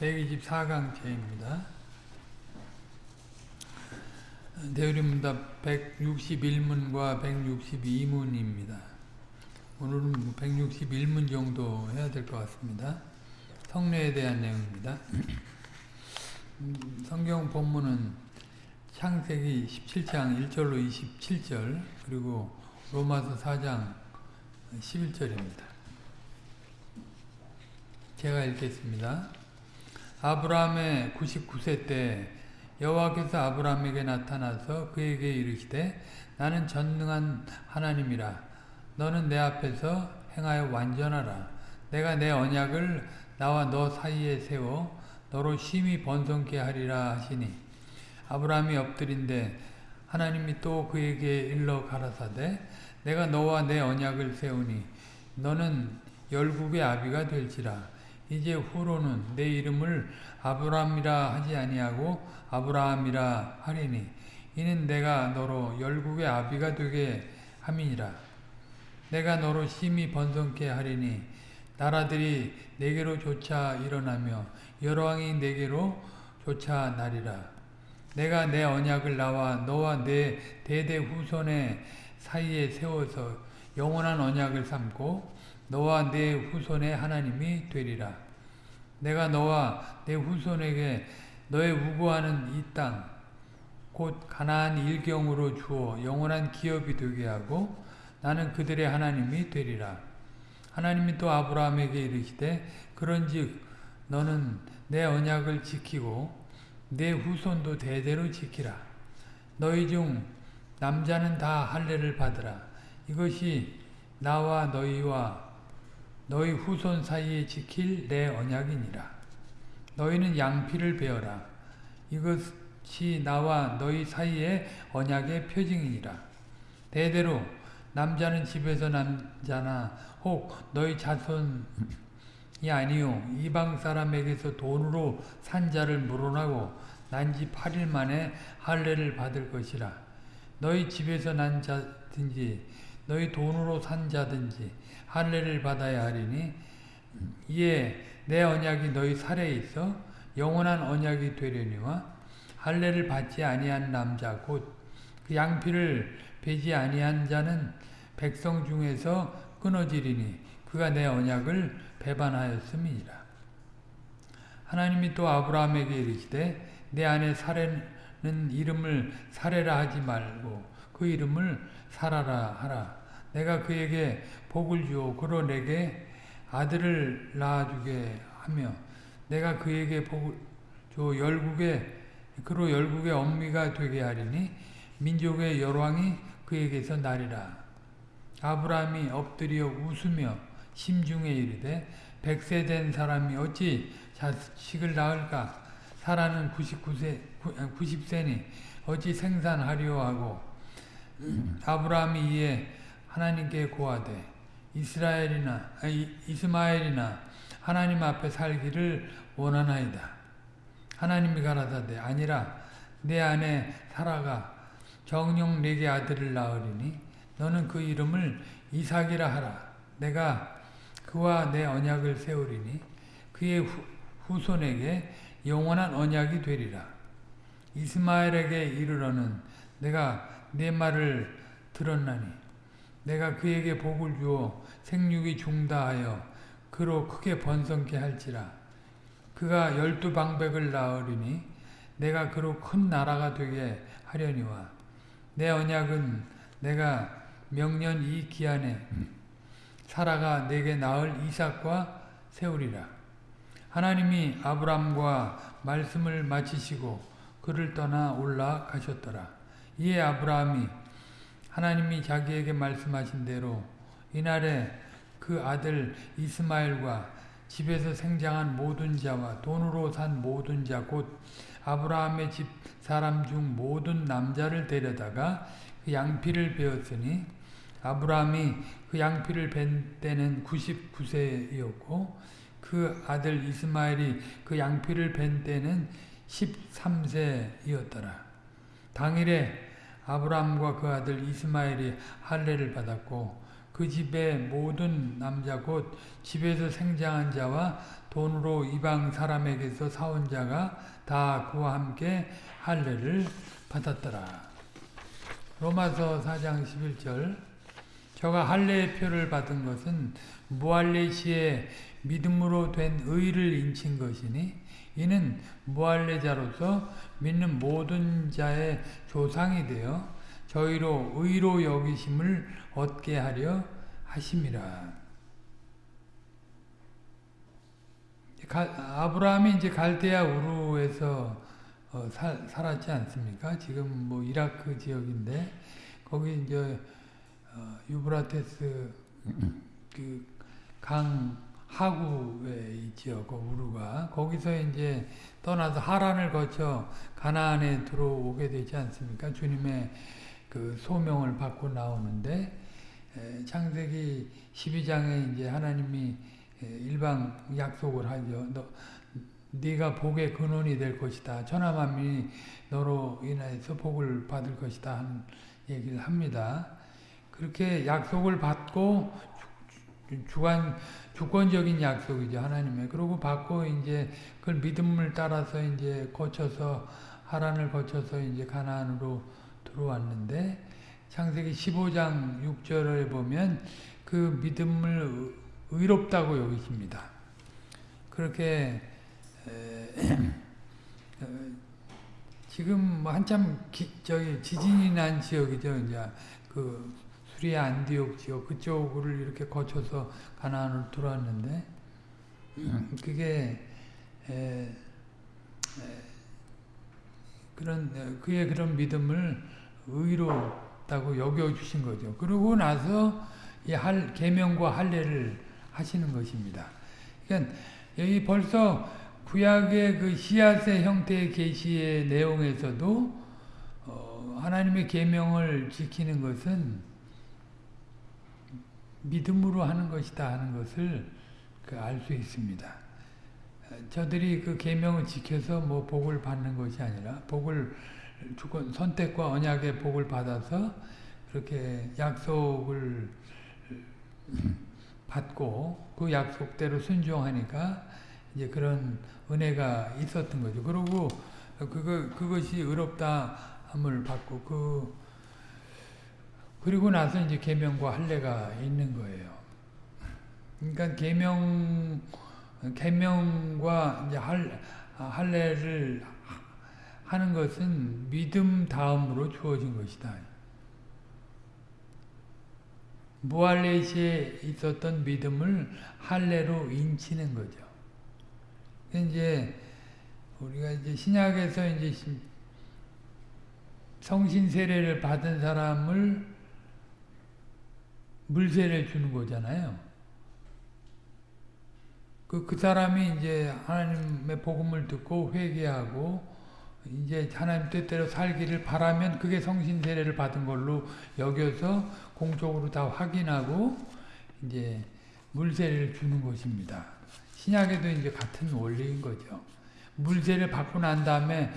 124강째입니다. 대우림문답 161문과 162문입니다. 오늘은 161문 정도 해야 될 것 같습니다. 성례에 대한 내용입니다. 성경 본문은 창세기 17장 1절로 27절 그리고 로마서 4장 11절입니다. 제가 읽겠습니다. 아브라함의 99세 때 여호와께서 아브라함에게 나타나서 그에게 이르시되 나는 전능한 하나님이라. 너는 내 앞에서 행하여 완전하라. 내가 내 언약을 나와 너 사이에 세워 너로 심히 번성케 하리라 하시니. 아브라함이 엎드린데 하나님이 또 그에게 일러 가라사대 내가 너와 내 언약을 세우니 너는 열국의 아비가 될지라 이제 후로는 내 이름을 아브라함이라 하지 아니하고 아브라함이라 하리니 이는 내가 너로 열국의 아비가 되게 함이니라 내가 너로 심히 번성케 하리니 나라들이 내게로 조차 일어나며 여러 왕이 내게로 조차 나리라 내가 내 언약을 나와 너와 내 대대 후손의 사이에 세워서 영원한 언약을 삼고 너와 내 후손의 하나님이 되리라. 내가 너와 내 후손에게 너의 우고하는 이 땅, 곧 가나안 일경으로 주어 영원한 기업이 되게 하고 나는 그들의 하나님이 되리라. 하나님이 또 아브라함에게 이르시되 그런즉 너는 내 언약을 지키고 내 후손도 대대로 지키라. 너희 중 남자는 다 할례를 받으라. 이것이 나와 너희와 너희 후손 사이에 지킬 내 언약이니라. 너희는 양피를 베어라. 이것이 나와 너희 사이의 언약의 표징이니라. 대대로 남자는 집에서 남자나 혹 너희 자손이 아니요 이방 사람에게서 돈으로 산 자를 물어나고 난 지 8일 만에 할례를 받을 것이라. 너희 집에서 난 자든지 너희 돈으로 산 자든지 할례를 받아야 하리니 이에 내 언약이 너희 살에 있어 영원한 언약이 되려니와 할례를 받지 아니한 남자 곧 그 양피를 베지 아니한 자는 백성 중에서 끊어지리니 그가 내 언약을 배반하였음이니라. 하나님이 또 아브라함에게 이르시되 내 안에 사례는 이름을 사례라 하지 말고 그 이름을 사라라 하라. 내가 그에게 복을 주어 그로 내게 아들을 낳아주게 하며 내가 그에게 복을 주 열국의 그로 열국의 엄미가 되게 하리니 민족의 열왕이 그에게서 나리라. 아브라함이 엎드려 웃으며 심중에 이르되 백세 된 사람이 어찌 자식을 낳을까? 사라는 99세, 90세니 어찌 생산하려 하고 아브라함이 이에 하나님께 고하되 이스라엘이나 아니, 이스마엘이나 하나님 앞에 살기를 원하나이다. 하나님이 가라사대 아니라 내 안에 살아가 정령 내게 아들을 낳으리니 너는 그 이름을 이삭이라 하라. 내가 그와 내 언약을 세우리니 그의 후, 후손에게 영원한 언약이 되리라. 이스마엘에게 이르러는 내가 내 말을 들었나니 내가 그에게 복을 주어 생육이 중다하여 그로 크게 번성케 할지라. 그가 열두 방백을 낳으리니 내가 그로 큰 나라가 되게 하려니와 내 언약은 내가 명년 이 기한에 사라가 내게 낳을 이삭과 세우리라. 하나님이 아브람과 말씀을 마치시고 그를 떠나 올라가셨더라. 이에 아브라함이 하나님이 자기에게 말씀하신 대로 이날에 그 아들 이스마엘과 집에서 생장한 모든 자와 돈으로 산 모든 자 곧 아브라함의 집 사람 중 모든 남자를 데려다가 그 양피를 베었으니 아브라함이 그 양피를 벤 때는 99세였고 그 아들 이스마엘이 그 양피를 벤 때는 13세이었더라. 당일에 아브라함과 그 아들 이스마엘이 할례를 받았고 그 집의 모든 남자 곧 집에서 생장한 자와 돈으로 이방 사람에게서 사온 자가 다 그와 함께 할례를 받았더라. 로마서 4장 11절 저가 할례의 표를 받은 것은 무할례 시에 믿음으로 된 의를 인친 것이니 이는 무할례자로서 믿는 모든 자의 조상이 되어 저희로 의로 여기심을 얻게 하려 하심이라. 아브라함이 이제 갈대아 우르에서 어, 살, 살았지 않습니까? 지금 뭐 이라크 지역인데 거기 이제 어, 유브라테스 그 강 하구에 있죠. 그 우루가 거기서 이제 떠나서 하란을 거쳐 가나안에 들어오게 되지 않습니까? 주님의 그 소명을 받고 나오는데 에, 창세기 12장에 이제 하나님이 일방 약속을 하죠. 너, 네가 복의 근원이 될 것이다. 천하 만민이 너로 인해서 복을 받을 것이다 하는 얘기를 합니다. 그렇게 약속을 받고 주관 주권적인 약속이죠 하나님의. 그리고 받고 이제 그걸 믿음을 따라서 이제 거쳐서 하란을 거쳐서 이제 가나안으로 들어왔는데 창세기 15장 6절에 보면 그 믿음을 의롭다고 여기십니다. 그렇게 어, 지금 뭐 한참 기, 저기 지진이 난 지역이죠. 이제 그 수리아 안디옥 지역 그쪽을 이렇게 거쳐서 가나안으로 들어왔는데 그게 에, 에, 그런 그의 그런 믿음을 의 롭다고 여겨 주신 거죠. 그러고 나서 이 할 계명과 할례를 하시는 것입니다. 그러니까 여기 벌써 구약의 그 씨앗의 형태의 계시의 내용에서도 어, 하나님의 계명을 지키는 것은 믿음으로 하는 것이다 하는 것을 그 알 수 있습니다. 저들이 그 계명을 지켜서 뭐 복을 받는 것이 아니라 복을 주권 선택과 언약의 복을 받아서 그렇게 약속을 받고 그 약속대로 순종하니까 이제 그런 은혜가 있었던 거죠. 그리고 그거 그것이 의롭다 함을 받고 그 그리고 나서 이제 계명과 할례가 있는 거예요. 그러니까 계명 계명과 이제 할 할례를 하는 것은 믿음 다음으로 주어진 것이다. 무할례시에 있었던 믿음을 할례로 인치는 거죠. 이제 우리가 이제 신약에서 이제 성신 세례를 받은 사람을 물세를 주는 거잖아요. 그, 그 사람이 이제 하나님의 복음을 듣고 회개하고 이제 하나님 뜻대로 살기를 바라면 그게 성신 세례를 받은 걸로 여겨서 공적으로 다 확인하고 이제 물세를 주는 것입니다. 신약에도 이제 같은 원리인 거죠. 물세를 받고 난 다음에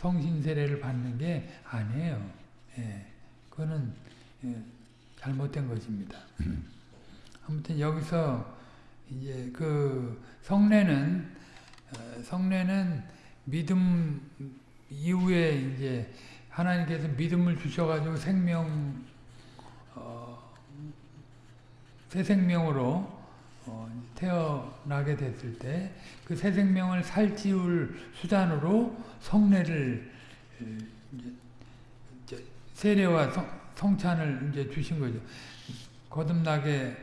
성신 세례를 받는 게 아니에요. 예, 그거는 예, 잘못된 것입니다. 아무튼 여기서 이제 그 성례는 어, 성례는 믿음 이후에 이제 하나님께서 믿음을 주셔가지고 생명 어, 새 생명으로 어, 태어나게 됐을 때 그 새 생명을 살찌울 수단으로 성례를 세례와 성, 성찬을 이제 주신 거죠. 거듭나게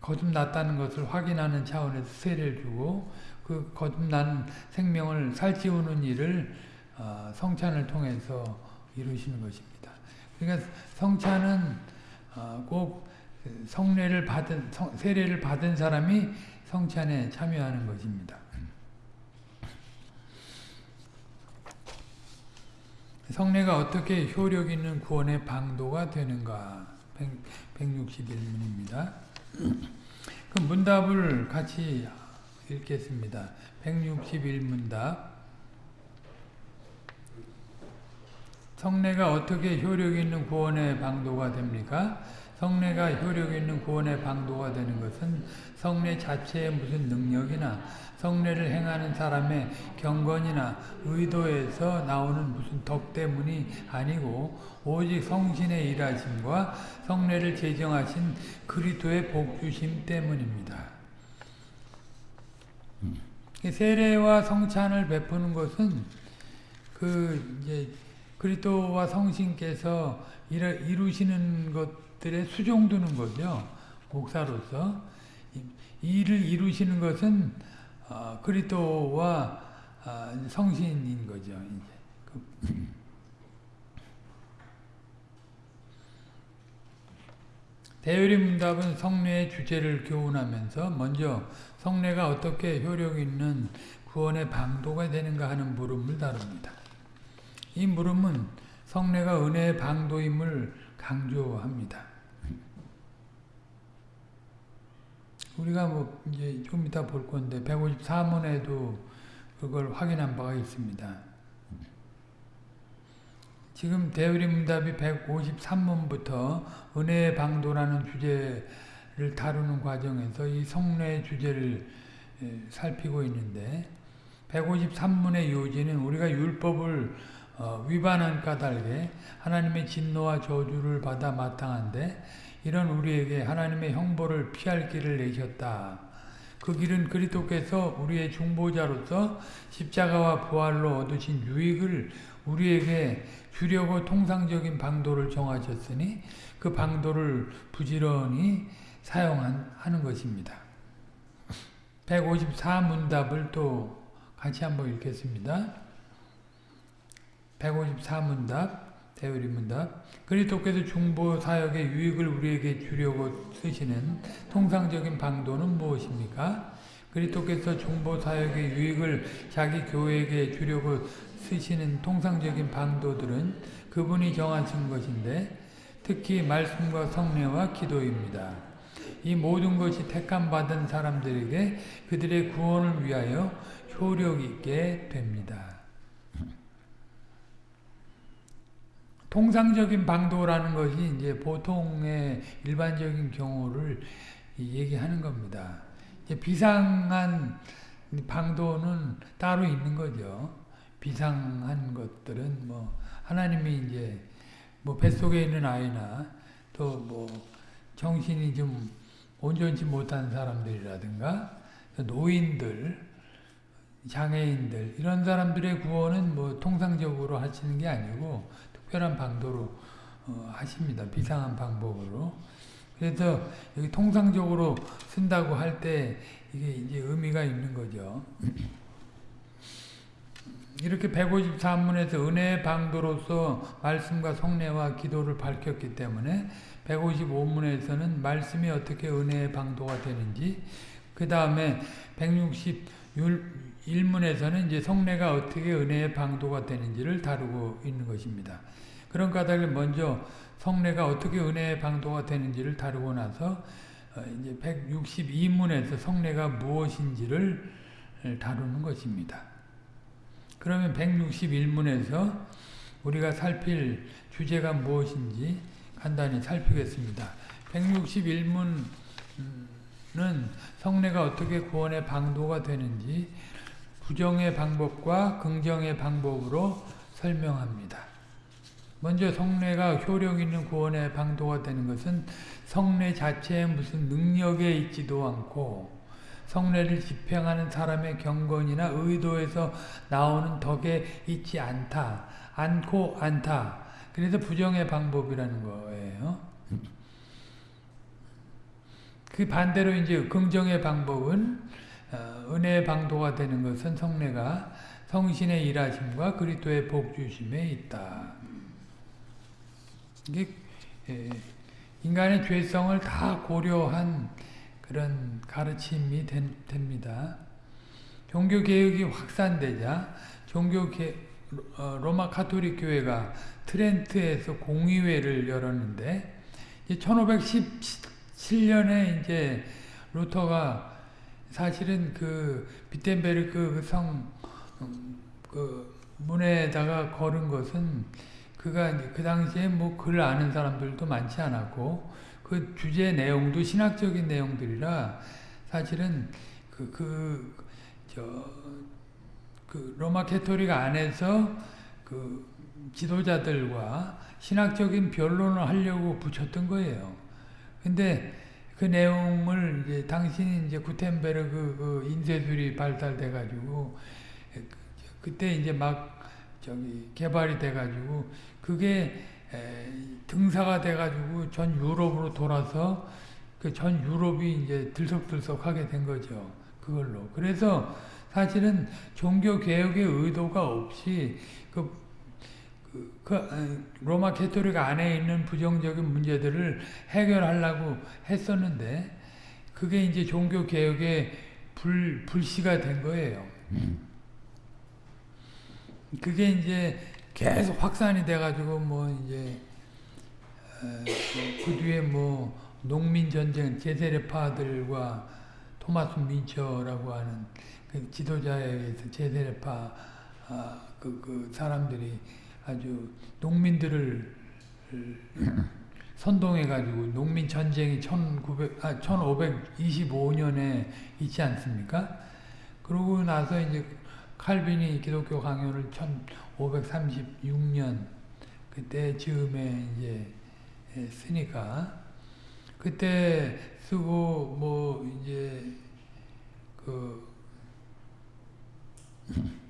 거듭났다는 것을 확인하는 차원에서 세례를 주고 그 거듭난 생명을 살찌우는 일을 어, 성찬을 통해서 이루시는 것입니다. 그러니까 성찬은 어, 꼭 성례를 받은 성, 세례를 받은 사람이 성찬에 참여하는 것입니다. 성례가 어떻게 효력 있는 구원의 방도가 되는가? 161문입니다. 그 문답을 같이 읽겠습니다. 161문답 성례가 어떻게 효력 있는 구원의 방도가 됩니까? 성례가 효력 있는 구원의 방도가 되는 것은 성례 자체의 무슨 능력이나 성례를 행하는 사람의 경건이나 의도에서 나오는 무슨 덕 때문이 아니고 오직 성신의 일하심과 성례를 제정하신 그리스도의 복주심 때문입니다. 세례와 성찬을 베푸는 것은 그 이제 그리스도와 성신께서 이루시는 것들에 수종두는 거죠. 목사로서 이를 이루시는 것은 어, 그리스도와 어, 성신인 거죠. 이제. 대유리 문답은 성례의 주제를 교훈하면서 먼저 성례가 어떻게 효력 있는 구원의 방도가 되는가 하는 물음을 다룹니다. 이 물음은 성례가 은혜의 방도임을 강조합니다. 우리가 뭐 이제 좀 이따 볼 건데 154문에도 그걸 확인한 바가 있습니다. 지금 대우리 문답이 153문부터 은혜의 방도라는 주제 를 다루는 과정에서 이 성례 주제를 살피고 있는데 153문의 요지는 우리가 율법을 어, 위반한 까닭에 하나님의 진노와 저주를 받아 마땅한데 이런 우리에게 하나님의 형벌을 피할 길을 내셨다. 그 길은 그리스도께서 우리의 중보자로서 십자가와 부활로 얻으신 유익을 우리에게 주려고 통상적인 방도를 정하셨으니 그 방도를 부지런히 사용하는 것입니다. 154문답을 또 같이 한번 읽겠습니다. 154문답 대우리 문답 그리스도께서 중보 사역의 유익을 우리에게 주려고 쓰시는 통상적인 방도는 무엇입니까? 그리스도께서 중보 사역의 유익을 자기 교회에게 주려고 쓰시는 통상적인 방도들은 그분이 정하신 것인데 특히 말씀과 성례와 기도입니다. 이 모든 것이 택함 받은 사람들에게 그들의 구원을 위하여 효력 있게 됩니다. 통상적인 방도라는 것이 이제 보통의 일반적인 경우를 얘기하는 겁니다. 비상한 방도는 따로 있는 거죠. 비상한 것들은 뭐 하나님이 이제 뭐 뱃속에 있는 아이나 또 뭐 정신이 좀 온전치 못한 사람들이라든가 노인들, 장애인들 이런 사람들의 구원은 뭐 통상적으로 하시는 게 아니고 특별한 방도로 어, 하십니다. 비상한 방법으로. 그래서 여기 통상적으로 쓴다고 할 때 이게 이제 의미가 있는 거죠. 이렇게 153문에서 은혜의 방도로서 말씀과 성례와 기도를 밝혔기 때문에 155문에서는 말씀이 어떻게 은혜의 방도가 되는지 그 다음에 161문에서는 이제 성례가 어떻게 은혜의 방도가 되는지를 다루고 있는 것입니다. 그런 까닭에 먼저 성례가 어떻게 은혜의 방도가 되는지를 다루고 나서 어, 이제 162문에서 성례가 무엇인지를 다루는 것입니다. 그러면 161문에서 우리가 살필 주제가 무엇인지 간단히 살피겠습니다. 161문은 성례가 어떻게 구원의 방도가 되는지 부정의 방법과 긍정의 방법으로 설명합니다. 먼저 성례가 효력 있는 구원의 방도가 되는 것은 성례 자체에 무슨 능력에 있지도 않고 성례를 집행하는 사람의 경건이나 의도에서 나오는 덕에 있지 않다. 않고 않다. 그래서 부정의 방법이라는 거예요. 그 반대로 이제 긍정의 방법은 어, 은혜의 방도가 되는 것은 성례가 성신의 일하심과 그리스도의 복주심에 있다. 이게 인간의 죄성을 다 고려한 그런 가르침이 됩니다. 종교개혁이 확산되자 종교 개, 어, 로마 카톨릭 교회가 트렌트에서 공의회를 열었는데 1517년에 이제 루터가 사실은 그 비텐베르크 성, 그 문에다가 걸은 것은 그가 그 당시에 뭐 글 아는 사람들도 많지 않았고 그 주제 내용도 신학적인 내용들이라 사실은 그, 그, 저, 그 로마 캐토릭 안에서 그 지도자들과 신학적인 변론을 하려고 붙였던 거예요. 근데 그 내용을 이제 당시에 이제 구텐베르그 그 인쇄술이 발달돼 가지고 그때 이제 막 저기 개발이 돼 가지고 그게 등사가 돼 가지고 전 유럽으로 돌아서 그 전 유럽이 이제 들썩들썩하게 된 거죠. 그걸로. 그래서 사실은 종교 개혁의 의도가 없이 그, 그, 그 로마 캐토릭 안에 있는 부정적인 문제들을 해결하려고 했었는데 그게 이제 종교 개혁의 불 불씨가 된 거예요. 그게 이제 계속 확산이 돼가지고 뭐 이제 그 뒤에 뭐 농민 전쟁 제세례파들과 토마스 민처라고 하는 그 지도자에 의해서 제세례파 아, 그, 그 사람들이 아주 농민들을 선동해가지고 농민 전쟁이 1900, 아, 1525년에 있지 않습니까? 그러고 나서 이제 칼빈이 기독교 강요를 1536년 그때 즈음에 이제 쓰니까 그때 쓰고 뭐 이제 그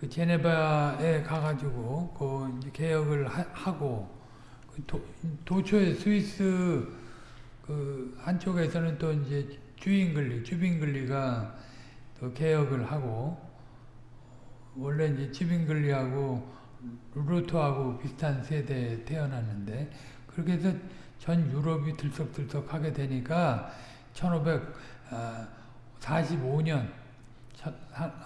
그 제네바에 가가지고 그 개혁을 하, 고그 도, 도초에 스위스 그 한쪽에서는 또 이제 주인글리, 주빈글리가 또 개혁을 하고 원래 이제 주빈글리하고 루터하고 비슷한 세대에 태어났는데 그렇게 해서 전 유럽이 들썩들썩 하게 되니까 1545년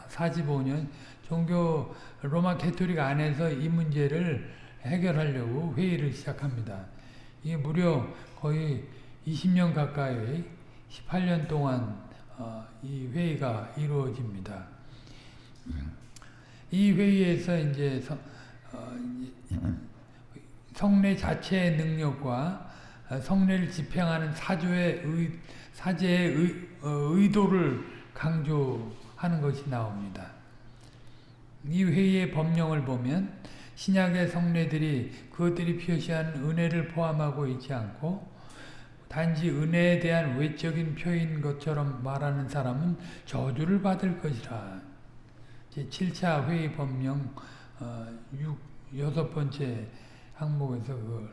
45년 종교 로마 캐토릭 안에서 이 문제를 해결하려고 회의를 시작합니다. 이게 무려 거의 20년 가까이 18년 동안 어, 이 회의가 이루어집니다. 이 회의에서 이제 성, 어, 성례 자체의 능력과 성례를 집행하는 사조의 의, 사제의 의, 어, 의도를 강조하는 것이 나옵니다. 이 회의의 법령을 보면 신약의 성례들이 그것들이 표시한 은혜를 포함하고 있지 않고 단지 은혜에 대한 외적인 표인 것처럼 말하는 사람은 저주를 받을 것이라. 제7차 회의 법령 어, 6, 여섯 번째 항목에서 그걸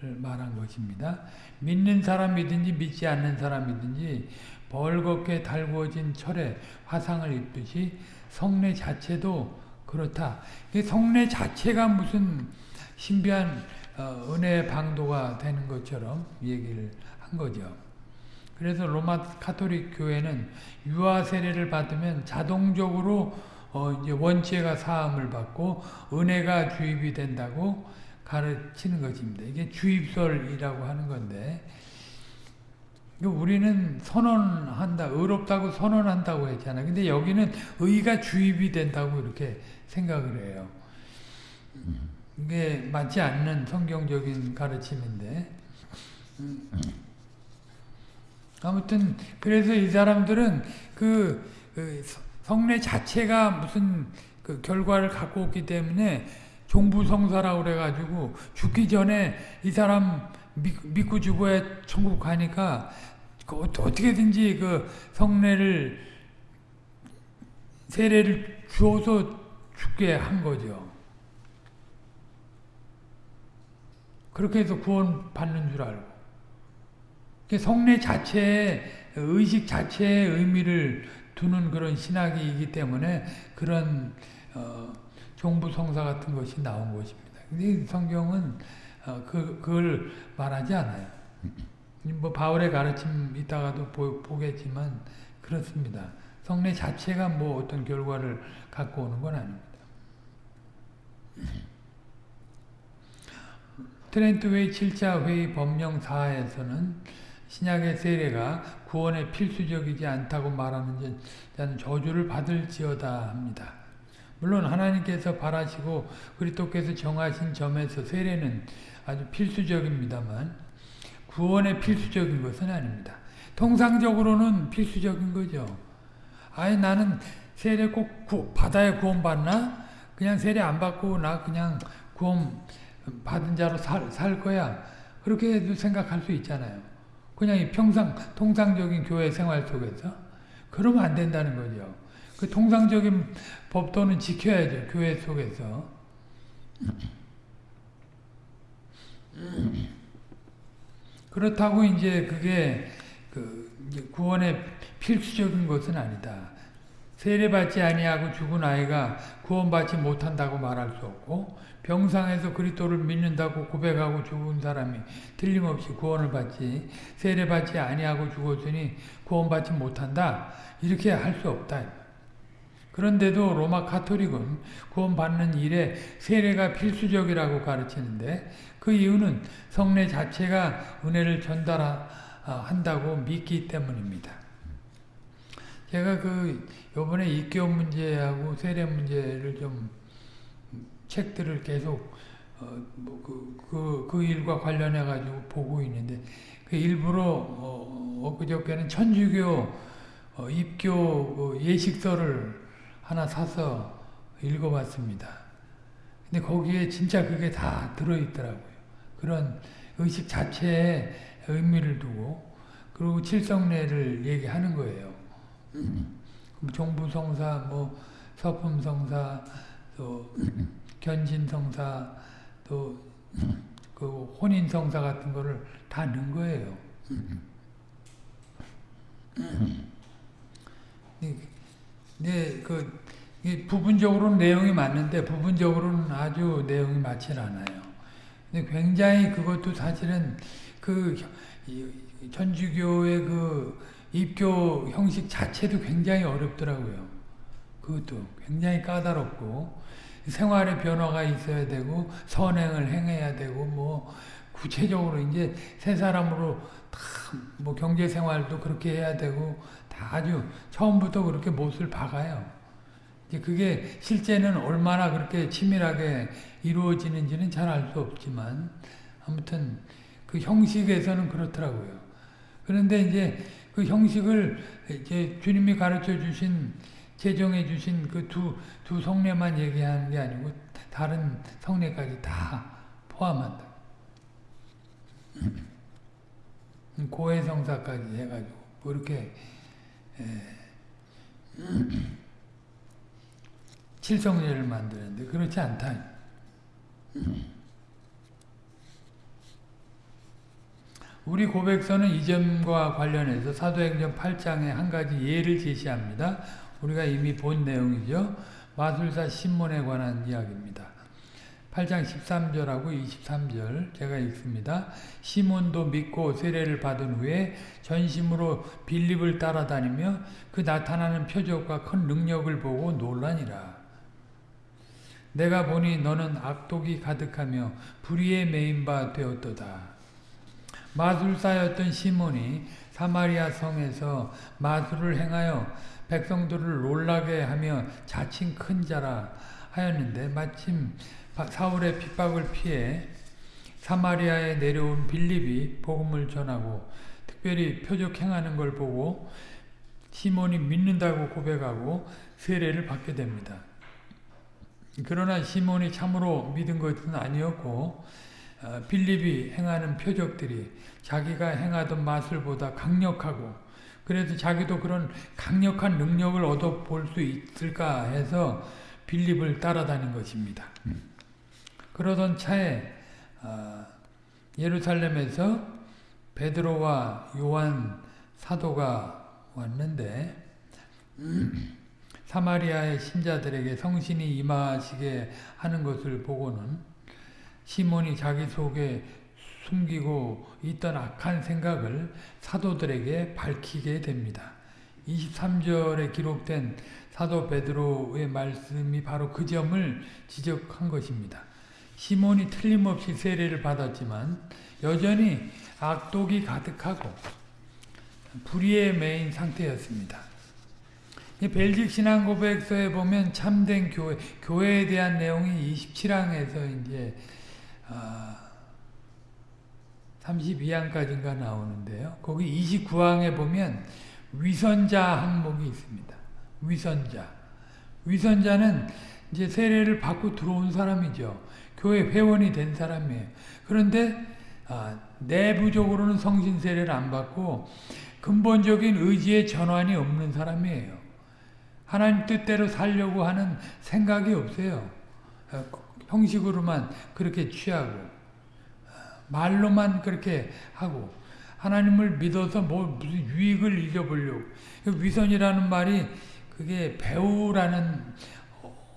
말한 것입니다. 믿는 사람이든지 믿지 않는 사람이든지 벌겋게 달구어진 철에 화상을 입듯이 성례 자체도 그렇다. 성례 자체가 무슨 신비한 어, 은혜의 방도가 되는 것처럼 얘기를 한 거죠. 그래서 로마 카톨릭 교회는 유아 세례를 받으면 자동적으로 어 원죄가 사함을 받고 은혜가 주입이 된다고 가르치는 것입니다. 이게 주입설이라고 하는 건데 우리는 선언한다, 의롭다고 선언한다고 했잖아요. 근데 여기는 의가 주입이 된다고 이렇게 생각을 해요. 이게 맞지 않는 성경적인 가르침인데 아무튼 그래서 이 사람들은 그, 그 성례 자체가 무슨 그 결과를 갖고 없기 때문에 종부성사라고 그래가지고 죽기 전에 이 사람 믿, 고 죽어야 천국 가니까 그 어떻게든지 그 성례를 세례를 주어서 죽게 한 거죠. 그렇게 해서 구원 받는 줄 알고. 성례 자체의 의식 자체의 의미를 두는 그런 신학이기 때문에 그런 어, 종부 성사 같은 것이 나온 것입니다. 근데 성경은 어, 그, 그걸 말하지 않아요. 뭐 바울의 가르침 이따가도 보, 보겠지만 그렇습니다. 성례 자체가 뭐 어떤 결과를 갖고 오는 건 아닙니다. 트렌트웨이 7차 회의 법령 4에서는 신약의 세례가 구원에 필수적이지 않다고 말하는 자는 저주를 받을지어다 합니다. 물론 하나님께서 바라시고 그리스도께서 정하신 점에서 세례는 아주 필수적입니다만 구원의 필수적인 것은 아닙니다. 통상적으로는 필수적인 거죠. 아예 나는 세례 꼭 구, 받아야 구원받나? 그냥 세례 안 받고 나 그냥 구원 받은 자로 살, 살 거야. 그렇게도 생각할 수 있잖아요. 그냥 이 평상, 통상적인 교회 생활 속에서. 그러면 안 된다는 거죠. 그 통상적인 법도는 지켜야죠. 교회 속에서. 그렇다고 이제 그게 그 구원의 필수적인 것은 아니다. 세례받지 아니하고 죽은 아이가 구원받지 못한다고 말할 수 없고 병상에서 그리스도를 믿는다고 고백하고 죽은 사람이 틀림없이 구원을 받지 세례받지 아니하고 죽었으니 구원받지 못한다 이렇게 할 수 없다. 그런데도 로마 카톨릭은 구원받는 일에 세례가 필수적이라고 가르치는데 그 이유는 성례 자체가 은혜를 전달한다고 믿기 때문입니다. 제가 그 요번에 입교 문제하고 세례 문제를 좀 책들을 계속 어 뭐 그 그, 그 일과 관련해 가지고 보고 있는데 그 일부러 어, 엊그저께는 천주교 어, 입교 그 예식서를 하나 사서 읽어봤습니다. 근데 거기에 진짜 그게 다 들어있더라고요. 그런 의식 자체에 의미를 두고 그리고 칠성례를 얘기하는 거예요. 종부성사, 뭐 서품성사, 또 견진성사, 또 그 혼인성사 같은 거를 다 넣은 거예요. 네, 그 부분적으로는 내용이 맞는데 부분적으로는 아주 내용이 맞질 않아요. 근데 굉장히 그것도 사실은 그 천주교의 그 입교 형식 자체도 굉장히 어렵더라고요. 그것도 굉장히 까다롭고 생활의 변화가 있어야 되고 선행을 행해야 되고 뭐 구체적으로 이제 새 사람으로 다 뭐 경제 생활도 그렇게 해야 되고 다 아주 처음부터 그렇게 못을 박아요. 이제 그게 실제는 얼마나 그렇게 치밀하게 이루어지는지는 잘 알 수 없지만 아무튼 그 형식에서는 그렇더라고요. 그런데 이제 그 형식을 이제 주님이 가르쳐 주신 제정해 주신 그 두 두 성례만 얘기하는 게 아니고 다른 성례까지 다 포함한다. 고해성사까지 해가지고 그렇게 칠성례를 만드는데 그렇지 않다. 우리 고백서는 이 점과 관련해서 사도행전 8장에 한 가지 예를 제시합니다. 우리가 이미 본 내용이죠. 마술사 신문에 관한 이야기입니다. 8장 13절하고 23절 제가 읽습니다. 시몬도 믿고 세례를 받은 후에 전심으로 빌립을 따라다니며 그 나타나는 표적과 큰 능력을 보고 놀라니라. 내가 보니 너는 악독이 가득하며 불의에 매인 바 되었도다. 마술사였던 시몬이 사마리아 성에서 마술을 행하여 백성들을 놀라게 하며 자칭 큰 자라 하였는데 마침 사울의 핍박을 피해 사마리아에 내려온 빌립이 복음을 전하고 특별히 표적 행하는 걸 보고 시몬이 믿는다고 고백하고 세례를 받게 됩니다. 그러나 시몬이 참으로 믿은 것은 아니었고 빌립이 행하는 표적들이 자기가 행하던 마술보다 강력하고 그래서 자기도 그런 강력한 능력을 얻어 볼 수 있을까 해서 빌립을 따라다닌 것입니다. 그러던 차에 예루살렘에서 베드로와 요한 사도가 왔는데 사마리아의 신자들에게 성신이 임하시게 하는 것을 보고는 시몬이 자기 속에 숨기고 있던 악한 생각을 사도들에게 밝히게 됩니다. 23절에 기록된 사도 베드로의 말씀이 바로 그 점을 지적한 것입니다. 시몬이 틀림없이 세례를 받았지만 여전히 악독이 가득하고 불의에 매인 상태였습니다. 이 벨직 신앙 고백서에 보면 참된 교회, 교회에 대한 내용이 27항에서 이제 아, 32항까지인가 나오는데요. 거기 29항에 보면 위선자 항목이 있습니다. 위선자. 위선자는 이제 세례를 받고 들어온 사람이죠. 교회 회원이 된 사람이에요. 그런데 아, 내부적으로는 성신 세례를 안 받고 근본적인 의지의 전환이 없는 사람이에요. 하나님 뜻대로 살려고 하는 생각이 없어요. 어, 형식으로만 그렇게 취하고 말로만 그렇게 하고 하나님을 믿어서 뭐 무슨 유익을 잊어보려고 위선이라는 말이 그게 배우라는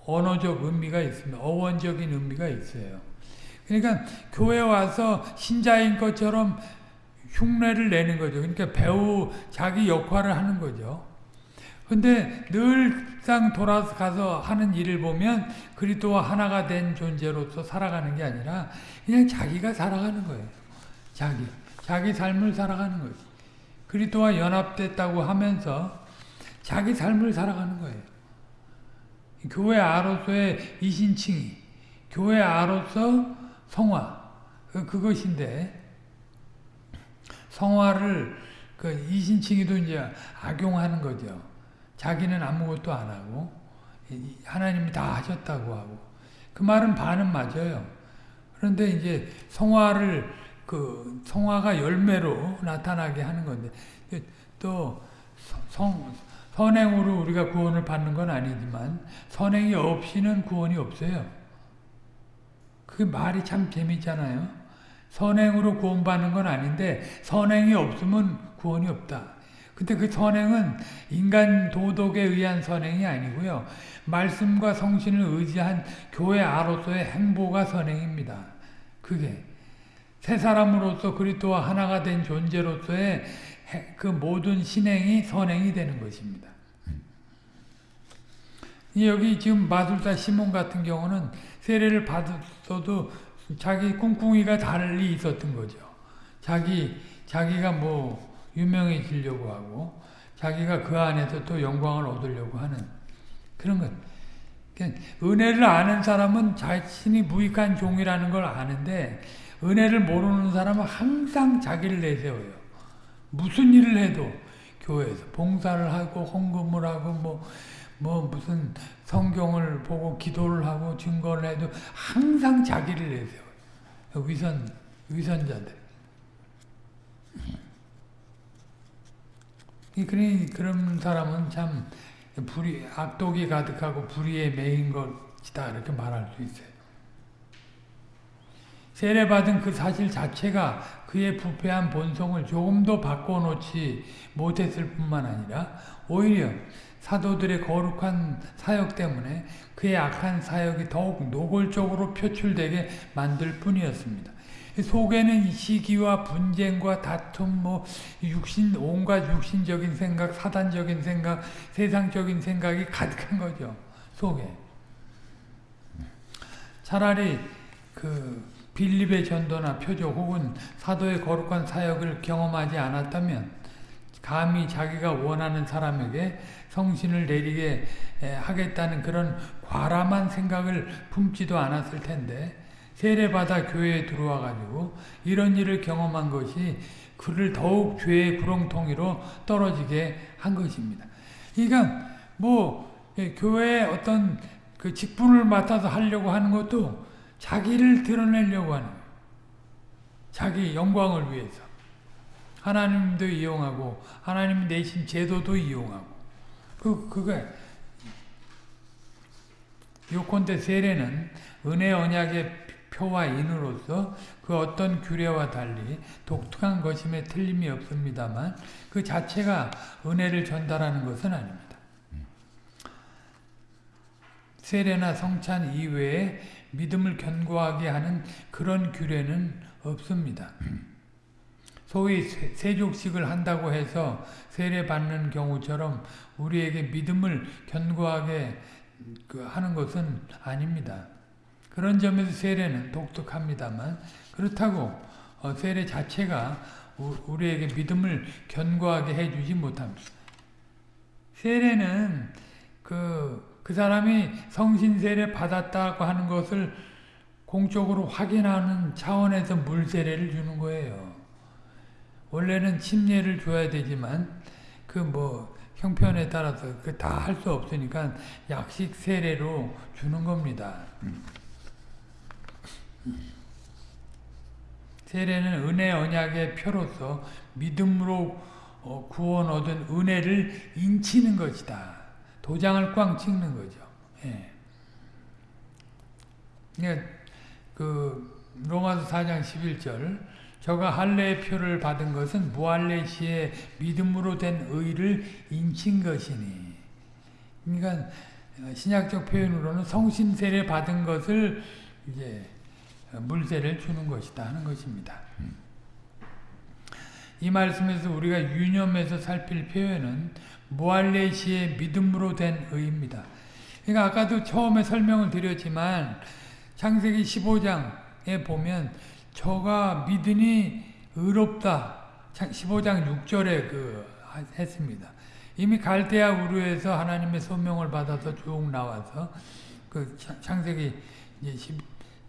언어적 의미가 있습니다. 어원적인 의미가 있어요. 그러니까 교회 와서 신자인 것처럼 흉내를 내는 거죠. 그러니까 배우 자기 역할을 하는 거죠. 근데 늘상 돌아가서 하는 일을 보면 그리스도와 하나가 된 존재로서 살아가는 게 아니라 그냥 자기가 살아가는 거예요. 자기. 자기 삶을 살아가는 거지. 그리스도와 연합됐다고 하면서 자기 삶을 살아가는 거예요. 교회 아로서의 이신칭이 교회 아로서 성화 그것인데 성화를 그 이신칭이도 이제 악용하는 거죠. 자기는 아무것도 안 하고 하나님이 다 하셨다고 하고 그 말은 반은 맞아요. 그런데 이제 성화를 그 성화가 열매로 나타나게 하는 건데 또 성, 선행으로 우리가 구원을 받는 건 아니지만 선행이 없이는 구원이 없어요. 그 말이 참 재밌잖아요. 선행으로 구원받는 건 아닌데 선행이 없으면 구원이 없다. 근데 그 선행은 인간 도덕에 의한 선행이 아니고요. 말씀과 성신을 의지한 교회 아로서의 행보가 선행입니다. 그게 새 사람으로서 그리스도와 하나가 된 존재로서의 그 모든 신행이 선행이 되는 것입니다. 여기 지금 마술사 시몬 같은 경우는 세례를 받았어도 자기 꿍꿍이가 달리 있었던 거죠. 자기 자기가 뭐 유명해지려고 하고 자기가 그 안에서 또 영광을 얻으려고 하는 그런 것. 그러니까 은혜를 아는 사람은 자신이 무익한 종이라는 걸 아는데 은혜를 모르는 사람은 항상 자기를 내세워요. 무슨 일을 해도 교회에서 봉사를 하고 헌금을 하고 뭐, 뭐 무슨 성경을 보고 기도를 하고 증거를 해도 항상 자기를 내세워요. 위선, 위선자들. 그러니 그런 사람은 참 불의, 악독이 가득하고 불의에 매인 것이다 이렇게 말할 수 있어요. 세례받은 그 사실 자체가 그의 부패한 본성을 조금도 바꿔놓지 못했을 뿐만 아니라 오히려 사도들의 거룩한 사역 때문에 그의 악한 사역이 더욱 노골적으로 표출되게 만들 뿐이었습니다. 속에는 시기와 분쟁과 다툼, 뭐 육신 온갖 육신적인 생각, 사단적인 생각, 세상적인 생각이 가득한 거죠. 속에. 차라리 그 빌립의 전도나 표적 혹은 사도의 거룩한 사역을 경험하지 않았다면 감히 자기가 원하는 사람에게 성신을 내리게 하겠다는 그런 과람한 생각을 품지도 않았을 텐데 세례받아 교회에 들어와 가지고 이런 일을 경험한 것이 그를 더욱 죄의 구렁텅이로 떨어지게 한 것입니다. 그러니까 뭐 예, 교회에 어떤 그 직분을 맡아서 하려고 하는 것도 자기를 드러내려고 하는. 자기 영광을 위해서. 하나님도 이용하고 하나님 내신 제도도 이용하고 그 그게 요컨대 세례는 은혜 언약의 표와 인으로서 그 어떤 규례와 달리 독특한 것임에 틀림이 없습니다만 그 자체가 은혜를 전달하는 것은 아닙니다. 세례나 성찬 이외에 믿음을 견고하게 하는 그런 규례는 없습니다. 소위 세족식을 한다고 해서 세례받는 경우처럼 우리에게 믿음을 견고하게 그 하는 것은 아닙니다. 그런 점에서 세례는 독특합니다만 그렇다고 어, 세례 자체가 우리에게 믿음을 견고하게 해주지 못합니다. 세례는 그, 그 사람이 성신 세례 받았다고 하는 것을 공적으로 확인하는 차원에서 물 세례를 주는 거예요. 원래는 침례를 줘야 되지만 그 뭐 형편에 따라서 그 다 할 수 없으니까 약식 세례로 주는 겁니다. 세례는 은혜 언약의 표로서 믿음으로 어, 구원 얻은 은혜를 인치는 것이다. 도장을 꽝 찍는 거죠. 예. 그러니까 그 로마서 4장 11절 저가 할례의 표를 받은 것은 무할례 시에 믿음으로 된 의를 인친 것이니 그러니까 신약적 표현으로는 성신 세례 받은 것을 이제 물세를 주는 것이다 하는 것입니다. 이 말씀에서 우리가 유념해서 살필 표현은 시에 믿음으로 된 의입니다. 그러니까 아까도 처음에 설명을 드렸지만 창세기 15장에 보면 저가 믿으니 의롭다. 15장 6절에 그 했습니다. 이미 갈대아 우르에서 하나님의 소명을 받아서 쭉 나와서 그 창세기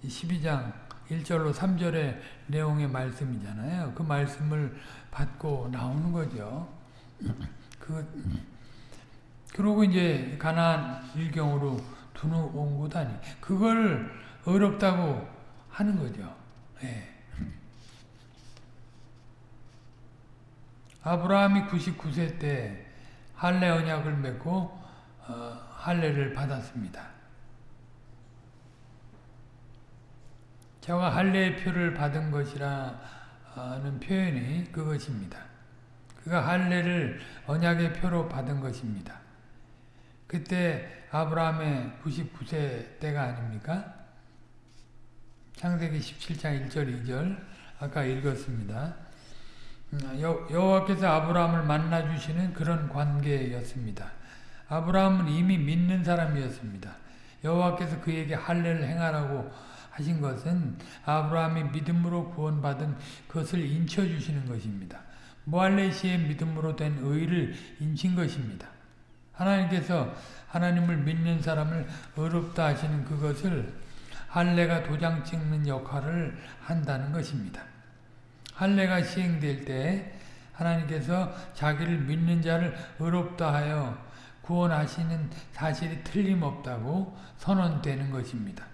12장 1절로 3절의 내용의 말씀이잖아요. 그 말씀을 받고 나오는 거죠. 그 그러고 이제 가나안 일경으로 두는 곳 아니. 그걸 어렵다고 하는 거죠. 예. 아브라함이 99세 때 할례 언약을 맺고 어, 할례를 받았습니다. 제가 할례의 표를 받은 것이라는 표현이 그것입니다. 그가 할례를 언약의 표로 받은 것입니다. 그때 아브라함의 99세 때가 아닙니까? 창세기 17장 1절 2절 아까 읽었습니다. 음, 여호와께서 아브라함을 만나 주시는 그런 관계였습니다. 아브라함은 이미 믿는 사람이었습니다. 여호와께서 그에게 할례를 행하라고 하신 것은 아브라함이 믿음으로 구원받은 것을 인쳐 주시는 것입니다. 모할레시의 믿음으로 된 의를 인친 것입니다. 하나님께서 하나님을 믿는 사람을 어렵다 하시는 그것을 할례가 도장 찍는 역할을 한다는 것입니다. 할례가 시행될 때 하나님께서 자기를 믿는 자를 의롭다 하여 구원하시는 사실이 틀림없다고 선언되는 것입니다.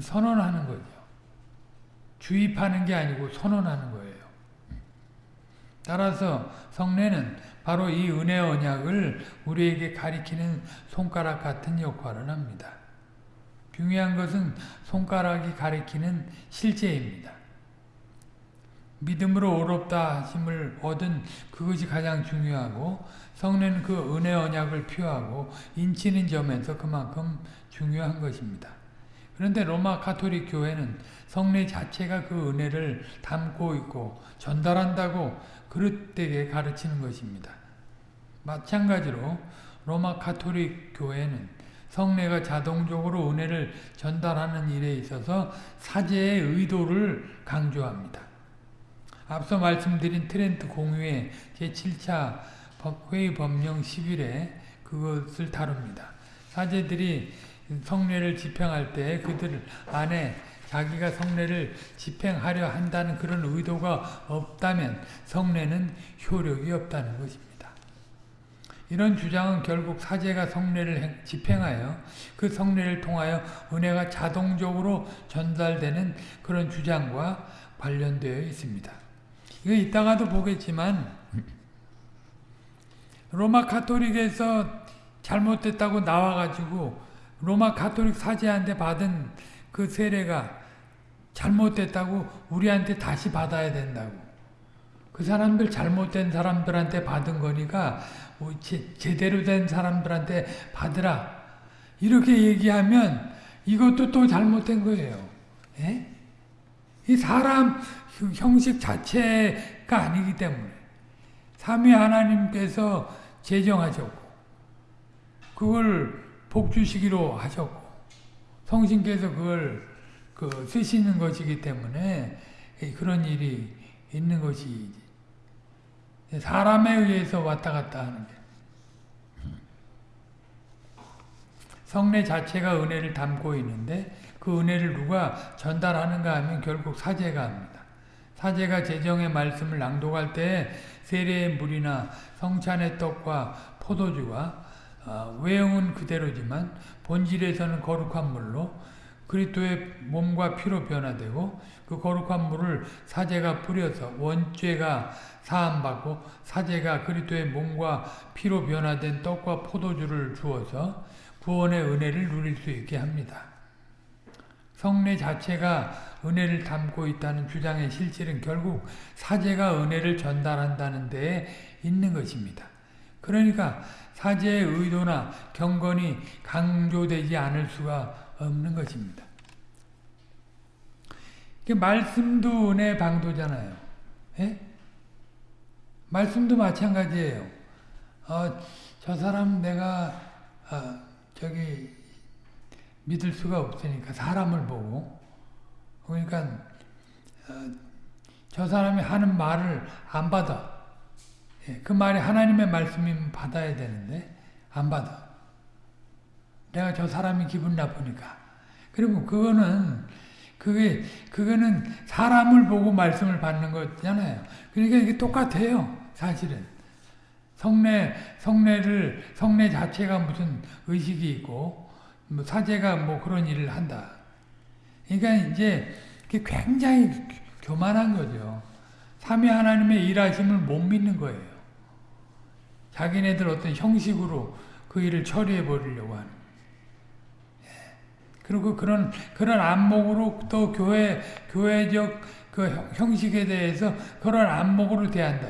선언하는 거죠. 주입하는 게 아니고 선언하는 거예요. 따라서 성례는 바로 이 은혜 언약을 우리에게 가리키는 손가락 같은 역할을 합니다. 중요한 것은 손가락이 가리키는 실제입니다. 믿음으로 어렵다 하심을 얻은 그것이 가장 중요하고 성례는 그 은혜 언약을 표하고 인치는 점에서 그만큼 중요한 것입니다. 그런데 로마 카톨릭 교회는 성례 자체가 그 은혜를 담고 있고 전달한다고 그릇되게 가르치는 것입니다. 마찬가지로 로마 카톨릭 교회는 성례가 자동적으로 은혜를 전달하는 일에 있어서 사제의 의도를 강조합니다. 앞서 말씀드린 트렌트 공의회 제7차 회의 법령 10일에 그것을 다룹니다. 사제들이 성례를 집행할 때 그들 안에 자기가 성례를 집행하려 한다는 그런 의도가 없다면 성례는 효력이 없다는 것입니다. 이런 주장은 결국 사제가 성례를 집행하여 그 성례를 통하여 은혜가 자동적으로 전달되는 그런 주장과 관련되어 있습니다. 이거 이따가도 보겠지만 로마 카톨릭에서 잘못됐다고 나와가지고 로마 카톨릭 사제한테 받은 그 세례가 잘못됐다고 우리한테 다시 받아야 된다고. 그 사람들 잘못된 사람들한테 받은 거니까 뭐 제, 대로 된 사람들한테 받으라. 이렇게 얘기하면 이것도 또 잘못된 거예요. 예? 이 사람 형식 자체가 아니기 때문에 삼위 하나님께서 제정하셨고 그걸 복주시기로 하셨고 성신께서 그걸 그 쓰시는 것이기 때문에 그런 일이 있는 것이 사람에 의해서 왔다 갔다 하는 게. 성례 자체가 은혜를 담고 있는데 그 은혜를 누가 전달하는가 하면 결국 사제가 합니다. 사제가 제정의 말씀을 낭독할 때 세례의 물이나 성찬의 떡과 포도주가 어, 외형은 그대로지만 본질에서는 거룩한 물로 그리스도의 몸과 피로 변화되고 그 거룩한 물을 사제가 뿌려서 원죄가 사함받고 사제가 그리스도의 몸과 피로 변화된 떡과 포도주를 주어서 구원의 은혜를 누릴 수 있게 합니다. 성례 자체가 은혜를 담고 있다는 주장의 실질은 결국 사제가 은혜를 전달한다는 데에 있는 것입니다. 그러니까 사제의 의도나 경건이 강조되지 않을 수가 없는 것입니다. 말씀도 은혜 방도잖아요. 예? 말씀도 마찬가지예요. 어, 저 사람 내가 어, 저기 믿을 수가 없으니까 사람을 보고 그러니까 어, 저 사람이 하는 말을 안 받아. 예, 그 말이 하나님의 말씀이면 받아야 되는데 안 받아. 내가 저 사람이 기분 나쁘니까. 그리고 그거는 그게 그거는 사람을 보고 말씀을 받는 거잖아요. 그러니까 이게 똑같아요. 사실은 성례 성례를 성례 자체가 무슨 의식이 있고 뭐 사제가 뭐 그런 일을 한다. 그러니까 이제 굉장히 교만한 거죠. 삼위 하나님의 일하심을 못 믿는 거예요. 자기네들 어떤 형식으로 그 일을 처리해 버리려고 하는. 그리고 그런 그런 안목으로 또 교회 교회적 그 형식에 대해서 그런 안목으로 대한다.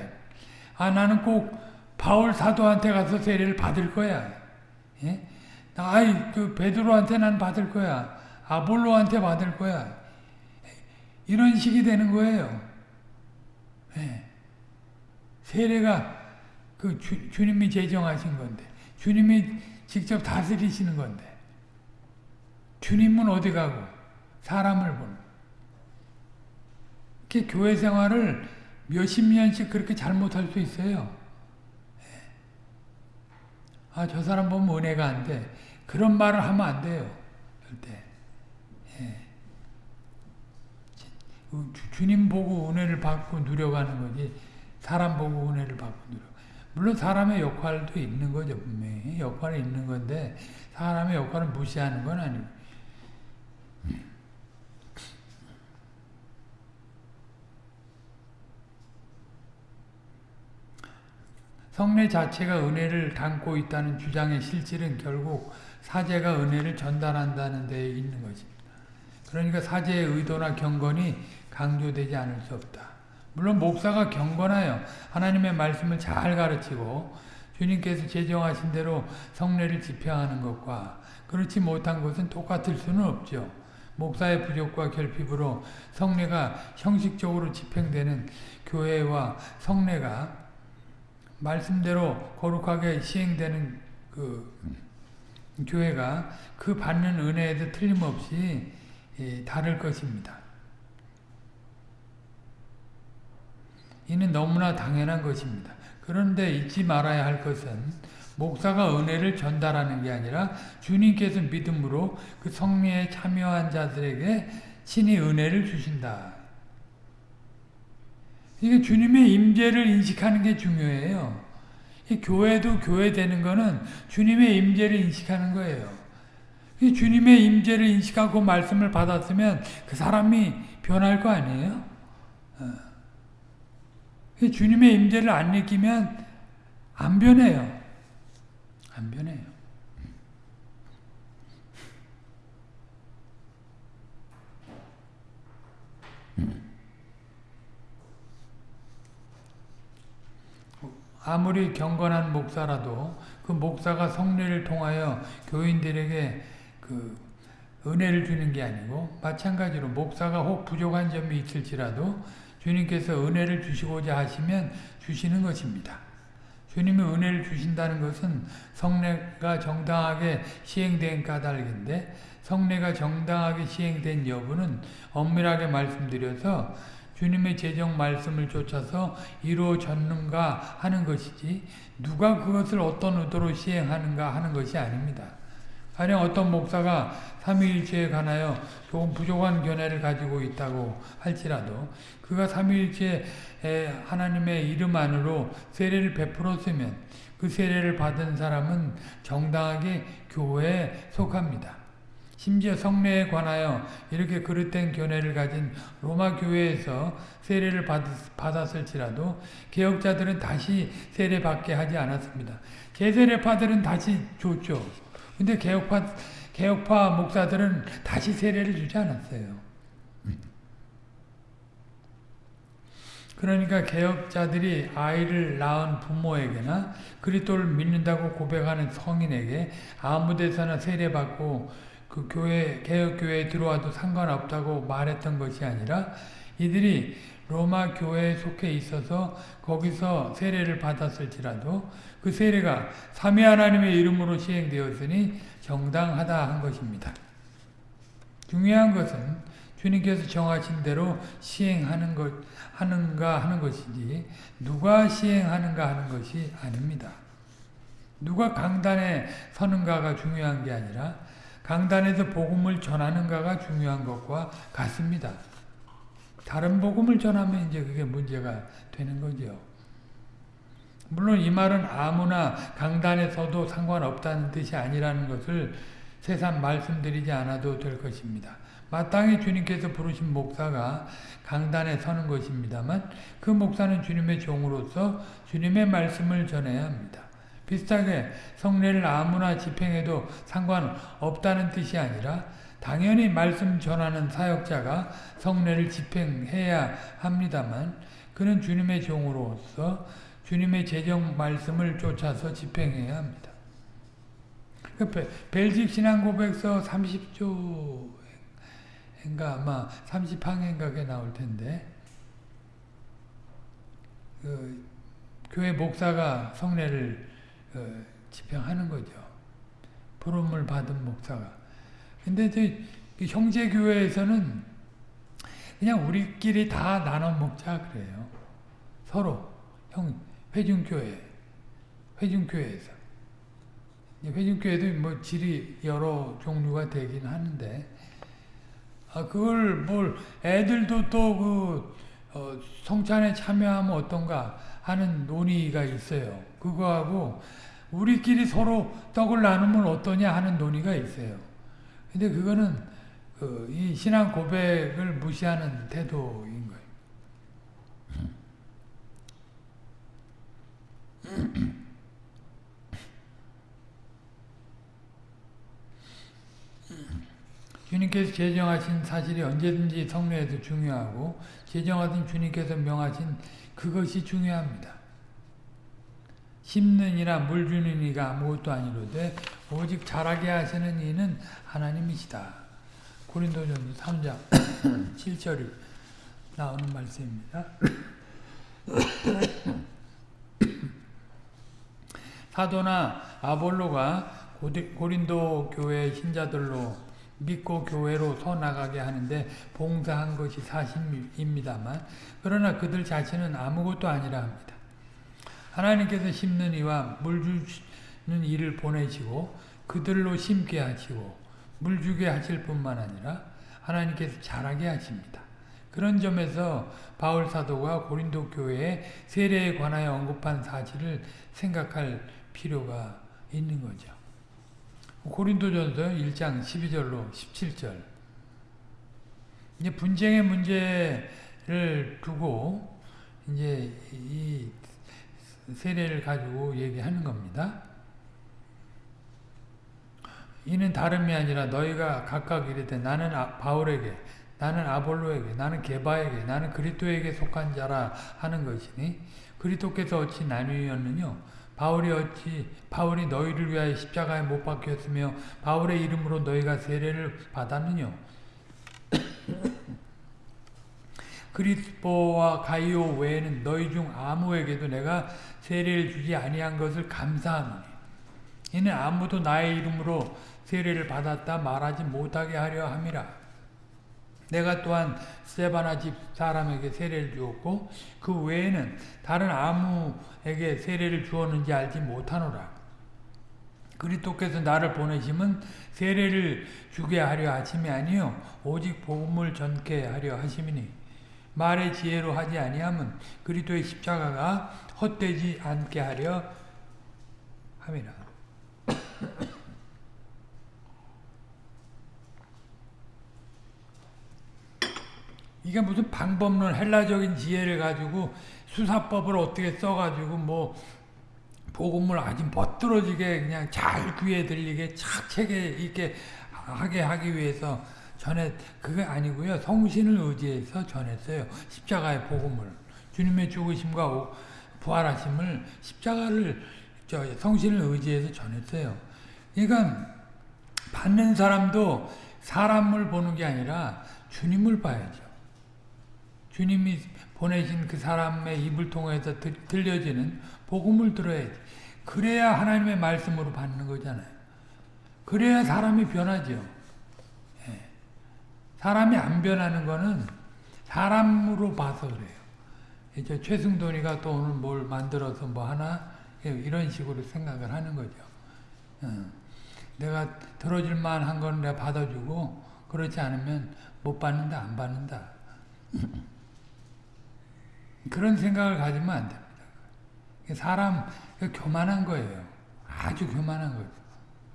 아 나는 꼭 바울 사도한테 가서 세례를 받을 거야. 예? 아이 그 베드로한테 난 받을 거야. 아볼로한테 받을 거야. 이런 식이 되는 거예요. 예. 세례가 그 주, 주님이 제정하신 건데 주님이 직접 다스리시는 건데 주님은 어디 가고 사람을 보는 이렇게 교회 생활을 몇십 년씩 그렇게 잘못할 수 있어요. 예. 아, 저 사람 보면 은혜가 안 돼. 그런 말을 하면 안 돼요. 절대. 예. 주, 님 보고 은혜를 받고 누려가는 거지 사람 보고 은혜를 받고 누려. 물론 사람의 역할도 있는 거죠 분명히 역할이 있는 건데 사람의 역할을 무시하는 건 아니고 성례 자체가 은혜를 담고 있다는 주장의 실질은 결국 사제가 은혜를 전달한다는 데 있는 것입니다. 그러니까 사제의 의도나 경건이 강조되지 않을 수 없다. 물론 목사가 경건하여 하나님의 말씀을 잘 가르치고 주님께서 제정하신 대로 성례를 집행하는 것과 그렇지 못한 것은 똑같을 수는 없죠. 목사의 부족과 결핍으로 성례가 형식적으로 집행되는 교회와 성례가 말씀대로 거룩하게 시행되는 그 교회가 그 받는 은혜에도 틀림없이 다를 것입니다. 이는 너무나 당연한 것입니다. 그런데 잊지 말아야 할 것은 목사가 은혜를 전달하는 게 아니라 주님께서 믿음으로 그 성례에 참여한 자들에게 친히 은혜를 주신다. 이게 주님의 임재를 인식하는 게 중요해요. 교회도 교회 되는 거는 주님의 임재를 인식하는 거예요. 주님의 임재를 인식하고 말씀을 받았으면 그 사람이 변할 거 아니에요? 어. 주님의 임재를 안 느끼면 안 변해요. 안 변해요. 아무리 경건한 목사라도 그 목사가 성례를 통하여 교인들에게 그 은혜를 주는 게 아니고 마찬가지로 목사가 혹 부족한 점이 있을지라도 주님께서 은혜를 주시고자 하시면 주시는 것입니다. 주님이 은혜를 주신다는 것은 성례가 정당하게 시행된 까닭인데 성례가 정당하게 시행된 여부는 엄밀하게 말씀드려서 주님의 제정 말씀을 쫓아서 이루어졌는가 하는 것이지 누가 그것을 어떤 의도로 시행하는가 하는 것이 아닙니다. 가령 어떤 목사가 삼위일체에 관하여 조금 부족한 견해를 가지고 있다고 할지라도 그가 삼위일체 하나님의 이름 안으로 세례를 베풀었으면 그 세례를 받은 사람은 정당하게 교회에 속합니다. 심지어 성례에 관하여 이렇게 그릇된 견해를 가진 로마 교회에서 세례를 받았, 을지라도 개혁자들은 다시 세례받게 하지 않았습니다. 제세례파들은 다시 줬죠. 근데 개혁파 개혁파 목사들은 다시 세례를 주지 않았어요. 그러니까 개혁자들이 아이를 낳은 부모에게나 그리스도를 믿는다고 고백하는 성인에게 아무 데서나 세례받고 그 교회 개혁 교회에 들어와도 상관없다고 말했던 것이 아니라 이들이 로마 교회에 속해 있어서 거기서 세례를 받았을지라도 그 세례가 삼위 하나님의 이름으로 시행되었으니 정당하다 한 것입니다. 중요한 것은 주님께서 정하신 대로 시행하는 것 하는가 하는 것이지 누가 시행하는가 하는 것이 아닙니다. 누가 강단에 서는가가 중요한 게 아니라 강단에서 복음을 전하는가가 중요한 것과 같습니다. 다른 복음을 전하면 이제 그게 문제가 되는 거죠. 물론 이 말은 아무나 강단에 서도 상관없다는 뜻이 아니라는 것을 세상 말씀드리지 않아도 될 것입니다. 마땅히 주님께서 부르신 목사가 강단에 서는 것입니다만 그 목사는 주님의 종으로서 주님의 말씀을 전해야 합니다. 비슷하게 성례를 아무나 집행해도 상관없다는 뜻이 아니라 당연히 말씀 전하는 사역자가 성례를 집행해야 합니다만 그는 주님의 종으로서 주님의 제정 말씀을 쫓아서 집행해야 합니다. 그 벨직 신앙고백서 30조인가 아마 30항인가에 나올 텐데 그 교회 목사가 성례를 어, 집행하는 거죠. 부름을 받은 목사가. 근데 그 형제 교회에서는 그냥 우리끼리 다 나눠 먹자 그래요. 서로 형 회중교회 회중교회에서 회중교회도 뭐 질이 여러 종류가 되긴 하는데 아 그걸 뭘 애들도 또 그 어, 성찬에 참여하면 어떤가 하는 논의가 있어요. 그거하고 우리끼리 서로 떡을 나누면 어떠냐 하는 논의가 있어요. 근데 그거는 그 이 신앙 고백을 무시하는 태도인 거예요. 주님께서 제정하신 사실이 언제든지 성례에도 중요하고 제정하신 주님께서 명하신 그것이 중요합니다. 심는 이나 물 주는 이가 아무것도 아니로되 오직 자라게 하시는 이는 하나님이시다. 고린도전서 3장 7절이 나오는 말씀입니다. 사도나 아볼로가 고린도 교회 신자들로 믿고 교회로 서나가게 하는데 봉사한 것이 사실입니다만 그러나 그들 자신은 아무것도 아니라 합니다. 하나님께서 심는 이와 물 주는 이를 보내시고 그들로 심게 하시고 물 주게 하실 뿐만 아니라 하나님께서 자라게 하십니다. 그런 점에서 바울 사도가 고린도 교회의 세례에 관하여 언급한 사실을 생각할 필요가 있는 거죠. 고린도전서 1장 12절로 17절 이제 분쟁의 문제를 두고 이제 이 세례를 가지고 얘기하는 겁니다. 이는 다름이 아니라 너희가 각각 이르되 나는 아, 바울에게 나는 아볼로에게 나는 게바에게 나는 그리스도에게 속한 자라 하는 것이니 그리스도께서 어찌 나뉘었느냐 바울이 어찌 바울이 너희를 위하여 십자가에 못 박혔으며 바울의 이름으로 너희가 세례를 받았느냐 그리스도와 가이오 외에는 너희 중 아무에게도 내가 세례를 주지 아니한 것을 감사하노니 이는 아무도 나의 이름으로 세례를 받았다 말하지 못하게 하려 함이라 내가 또한 스테바나 집 사람에게 세례를 주었고 그 외에는 다른 아무에게 세례를 주었는지 알지 못하노라. 그리스도께서 나를 보내심은 세례를 주게 하려 하심이 아니요 오직 복음을 전케 하려 하심이니 말의 지혜로 하지 아니함은 그리스도의 십자가가 헛되지 않게 하려 함이라. 이게 무슨 방법론 헬라적인 지혜를 가지고 수사법을 어떻게 써가지고 뭐 복음을 아주 멋들어지게 그냥 잘 귀에 들리게 착책에 있게 하게 하기 위해서 전해 그게 아니고요 성신을 의지해서 전했어요 십자가의 복음을 주님의 죽으심과 부활하심을 십자가를 저 성신을 의지해서 전했어요. 그러니까 받는 사람도 사람을 보는 게 아니라 주님을 봐야죠. 주님이 보내신 그 사람의 입을 통해서 들, 들려지는 복음을 들어야지. 그래야 하나님의 말씀으로 받는 거잖아요. 그래야 사람이 변하죠. 예. 사람이 안 변하는 거는 사람으로 봐서 그래요. 이제 최승돈이가 또 오늘 뭘 만들어서 뭐 하나 이런 식으로 생각을 하는 거죠. 어. 내가 들어줄 만 한 건 내가 받아주고 그렇지 않으면 못 받는다 안 받는다 그런 생각을 가지면 안 됩니다. 사람 교만한 거예요. 아주 교만한 거죠.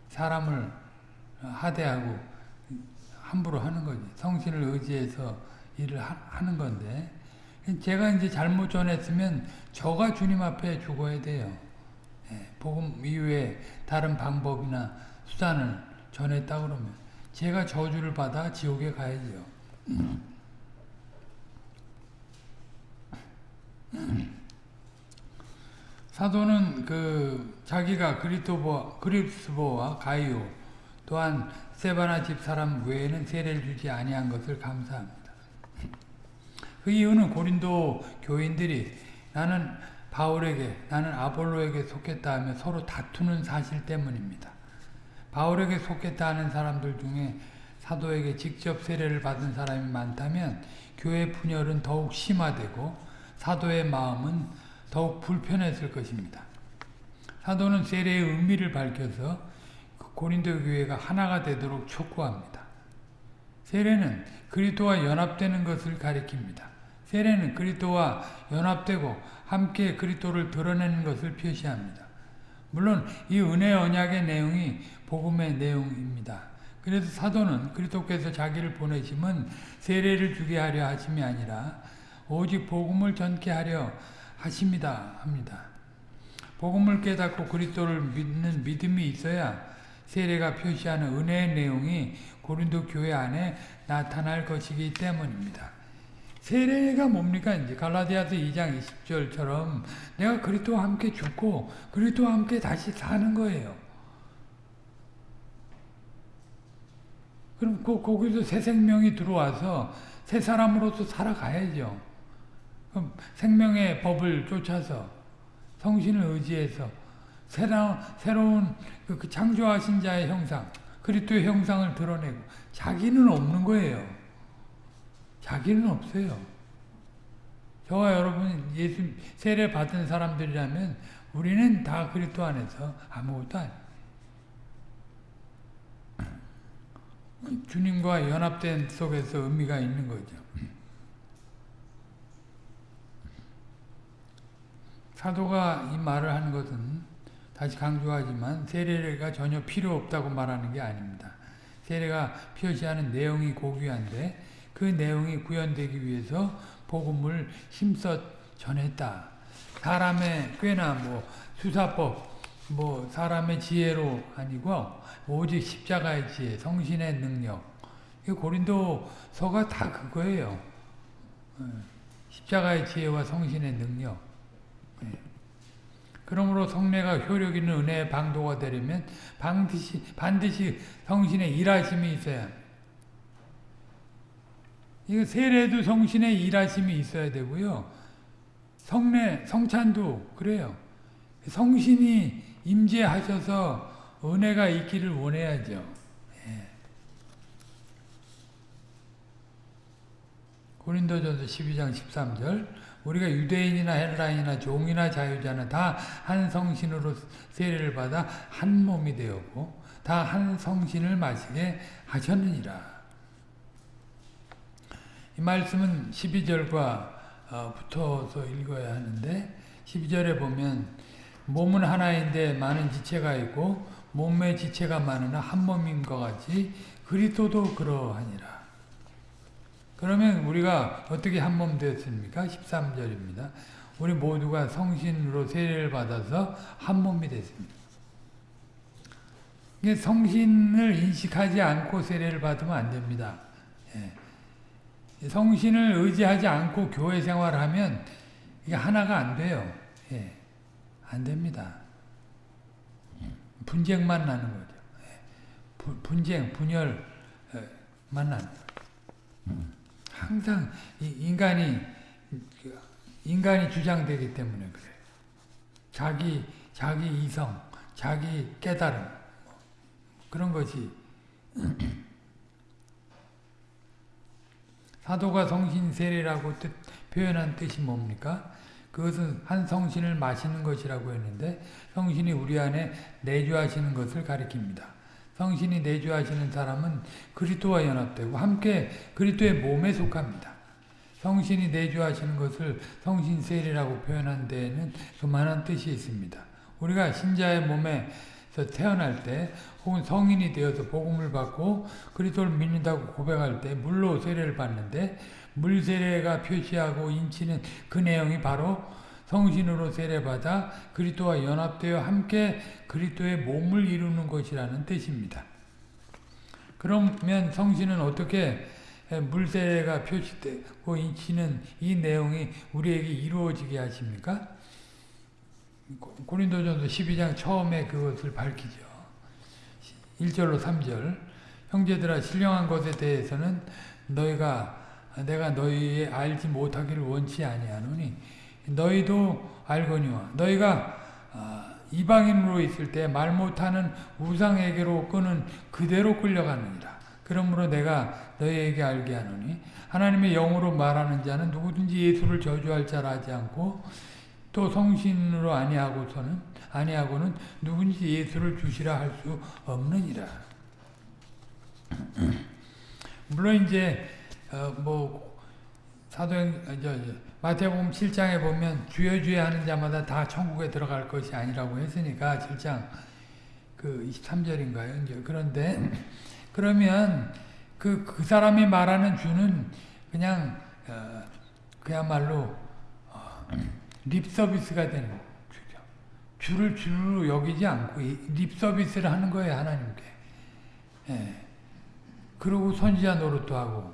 사람을 하대하고 함부로 하는 거지. 성신을 의지해서 일을 하 는 건데 제가 이제 잘못 전했으면 저가 주님 앞에 죽어야 돼요. 예, 복음 이후에 다른 방법이나 수단을 전했다 그러면 제가 저주를 받아 지옥에 가야죠. 사도는 그 자기가 그리토보 그리스보와 가이오 또한 세바나 집 사람 외에는 세례를 주지 아니한 것을 감사합니다. 그 이유는 고린도 교인들이 나는 바울에게 나는 아볼로에게 속했다 하며 서로 다투는 사실 때문입니다. 바울에게 속했다 하는 사람들 중에 사도에게 직접 세례를 받은 사람이 많다면 교회 분열은 더욱 심화되고 사도의 마음은 더욱 불편했을 것입니다. 사도는 세례의 의미를 밝혀서 그 고린도 교회가 하나가 되도록 촉구합니다. 세례는 그리스도와 연합되는 것을 가리킵니다. 세례는 그리스도와 연합되고 함께 그리스도를 드러내는 것을 표시합니다. 물론 이 은혜 언약의 내용이 복음의 내용입니다. 그래서 사도는 그리스도께서 자기를 보내심은 세례를 주게 하려 하심이 아니라 오직 복음을 전케 하려 하십니다 합니다. 복음을 깨닫고 그리스도를 믿는 믿음이 있어야 세례가 표시하는 은혜의 내용이 고린도 교회 안에 나타날 것이기 때문입니다. 세례가 뭡니까? 이제 갈라디아서 2장 20절처럼 내가 그리스도와 함께 죽고 그리스도와 함께 다시 사는 거예요. 그럼 그, 거기서 새 생명이 들어와서 새 사람으로서 살아가야죠. 그럼 생명의 법을 쫓아서 성신을 의지해서 새로운, 새로운 그, 그 창조하신 자의 형상, 그리스도의 형상을 드러내고 자기는 없는 거예요. 자기는 없어요. 저와 여러분 예수 세례 받은 사람들이라면 우리는 다 그리스도 안에서 아무것도 아니에요. 주님과 연합된 속에서 의미가 있는 거죠. 사도가 이 말을 하는 것은 다시 강조하지만 세례가 전혀 필요 없다고 말하는 게 아닙니다. 세례가 표시하는 내용이 고귀한데 그 내용이 구현되기 위해서 복음을 힘써 전했다. 사람의 꽤나 뭐 수사법, 뭐 사람의 지혜로 아니고 오직 십자가의 지혜, 성신의 능력. 고린도서가 다 그거예요. 예. 십자가의 지혜와 성신의 능력. 예. 그러므로 성례가 효력 있는 은혜의 방도가 되려면 반드시, 반드시 성신의 일하심이 있어야 이거 세례도 성신의 일하심이 있어야 되고요. 성례, 성찬도 그래요. 성신이 임재하셔서 은혜가 있기를 원해야죠. 예. 고린도전서 12장 13절 우리가 유대인이나 헬라인이나 종이나 자유자는 다 한 성신으로 세례를 받아 한 몸이 되었고 다 한 성신을 마시게 하셨느니라. 이 말씀은 12절과 어, 붙어서 읽어야 하는데 12절에 보면 몸은 하나인데 많은 지체가 있고 몸의 지체가 많으나 한 몸인 것 같이 그리스도도 그러하니라. 그러면 우리가 어떻게 한몸 되었습니까? 13절입니다. 우리 모두가 성신으로 세례를 받아서 한 몸이 됐습니다. 성신을 인식하지 않고 세례를 받으면 안 됩니다. 예. 성신을 의지하지 않고 교회 생활하면 이게 하나가 안 돼요. 예. 안 됩니다. 분쟁만 나는 거죠. 예. 부, 분쟁, 분열만 나는 거죠. 항상 인간이 인간이 주장되기 때문에 그래요. 자기 자기 이성, 자기 깨달음 그런 것이 사도가 성신 세례라고 뜻, 표현한 뜻이 뭡니까? 그것은 한 성신을 마시는 것이라고 했는데 성신이 우리 안에 내주하시는 것을 가리킵니다. 성신이 내주하시는 사람은 그리스도와 연합되고 함께 그리스도의 몸에 속합니다. 성신이 내주하시는 것을 성신 세례라고 표현한 데에는 그만한 뜻이 있습니다. 우리가 신자의 몸에서 태어날 때 혹은 성인이 되어서 복음을 받고 그리스도를 믿는다고 고백할 때 물로 세례를 받는데 물 세례가 표시하고 인치는 그 내용이 바로 성신으로 세례받아 그리스도와 연합되어 함께 그리스도의 몸을 이루는 것이라는 뜻입니다. 그러면 성신은 어떻게 물세례가 표시되고 인치는 이 내용이 우리에게 이루어지게 하십니까? 고린도전서 12장 처음에 그것을 밝히죠. 1절로 3절 형제들아 신령한 것에 대해서는 너희가 내가 너희의 알지 못하기를 원치 아니하노니 너희도 알거니와 너희가 이방인으로 있을 때 말 못하는 우상에게로 끄는 그대로 끌려가느니라. 그러므로 내가 너희에게 알게 하노니 하나님의 영으로 말하는 자는 누구든지 예수를 저주할 자라 하지 않고 또 성신으로 아니하고서는 아니하고는 누군지 예수를 주시라 할 수 없느니라. 물론 이제 어 뭐 사도행 저, 저 마태복음 7장에 보면 주여 주여 하는 자마다 다 천국에 들어갈 것이 아니라고 했으니까 7장 그 23절인가요? 이제 그런데 그러면 그, 그 사람이 말하는 주는 그냥 어, 그야말로 어, 립 서비스가 되는 주죠. 주를 주로 여기지 않고 립 서비스를 하는 거예요 하나님께. 예. 그리고 선지자 노릇도 하고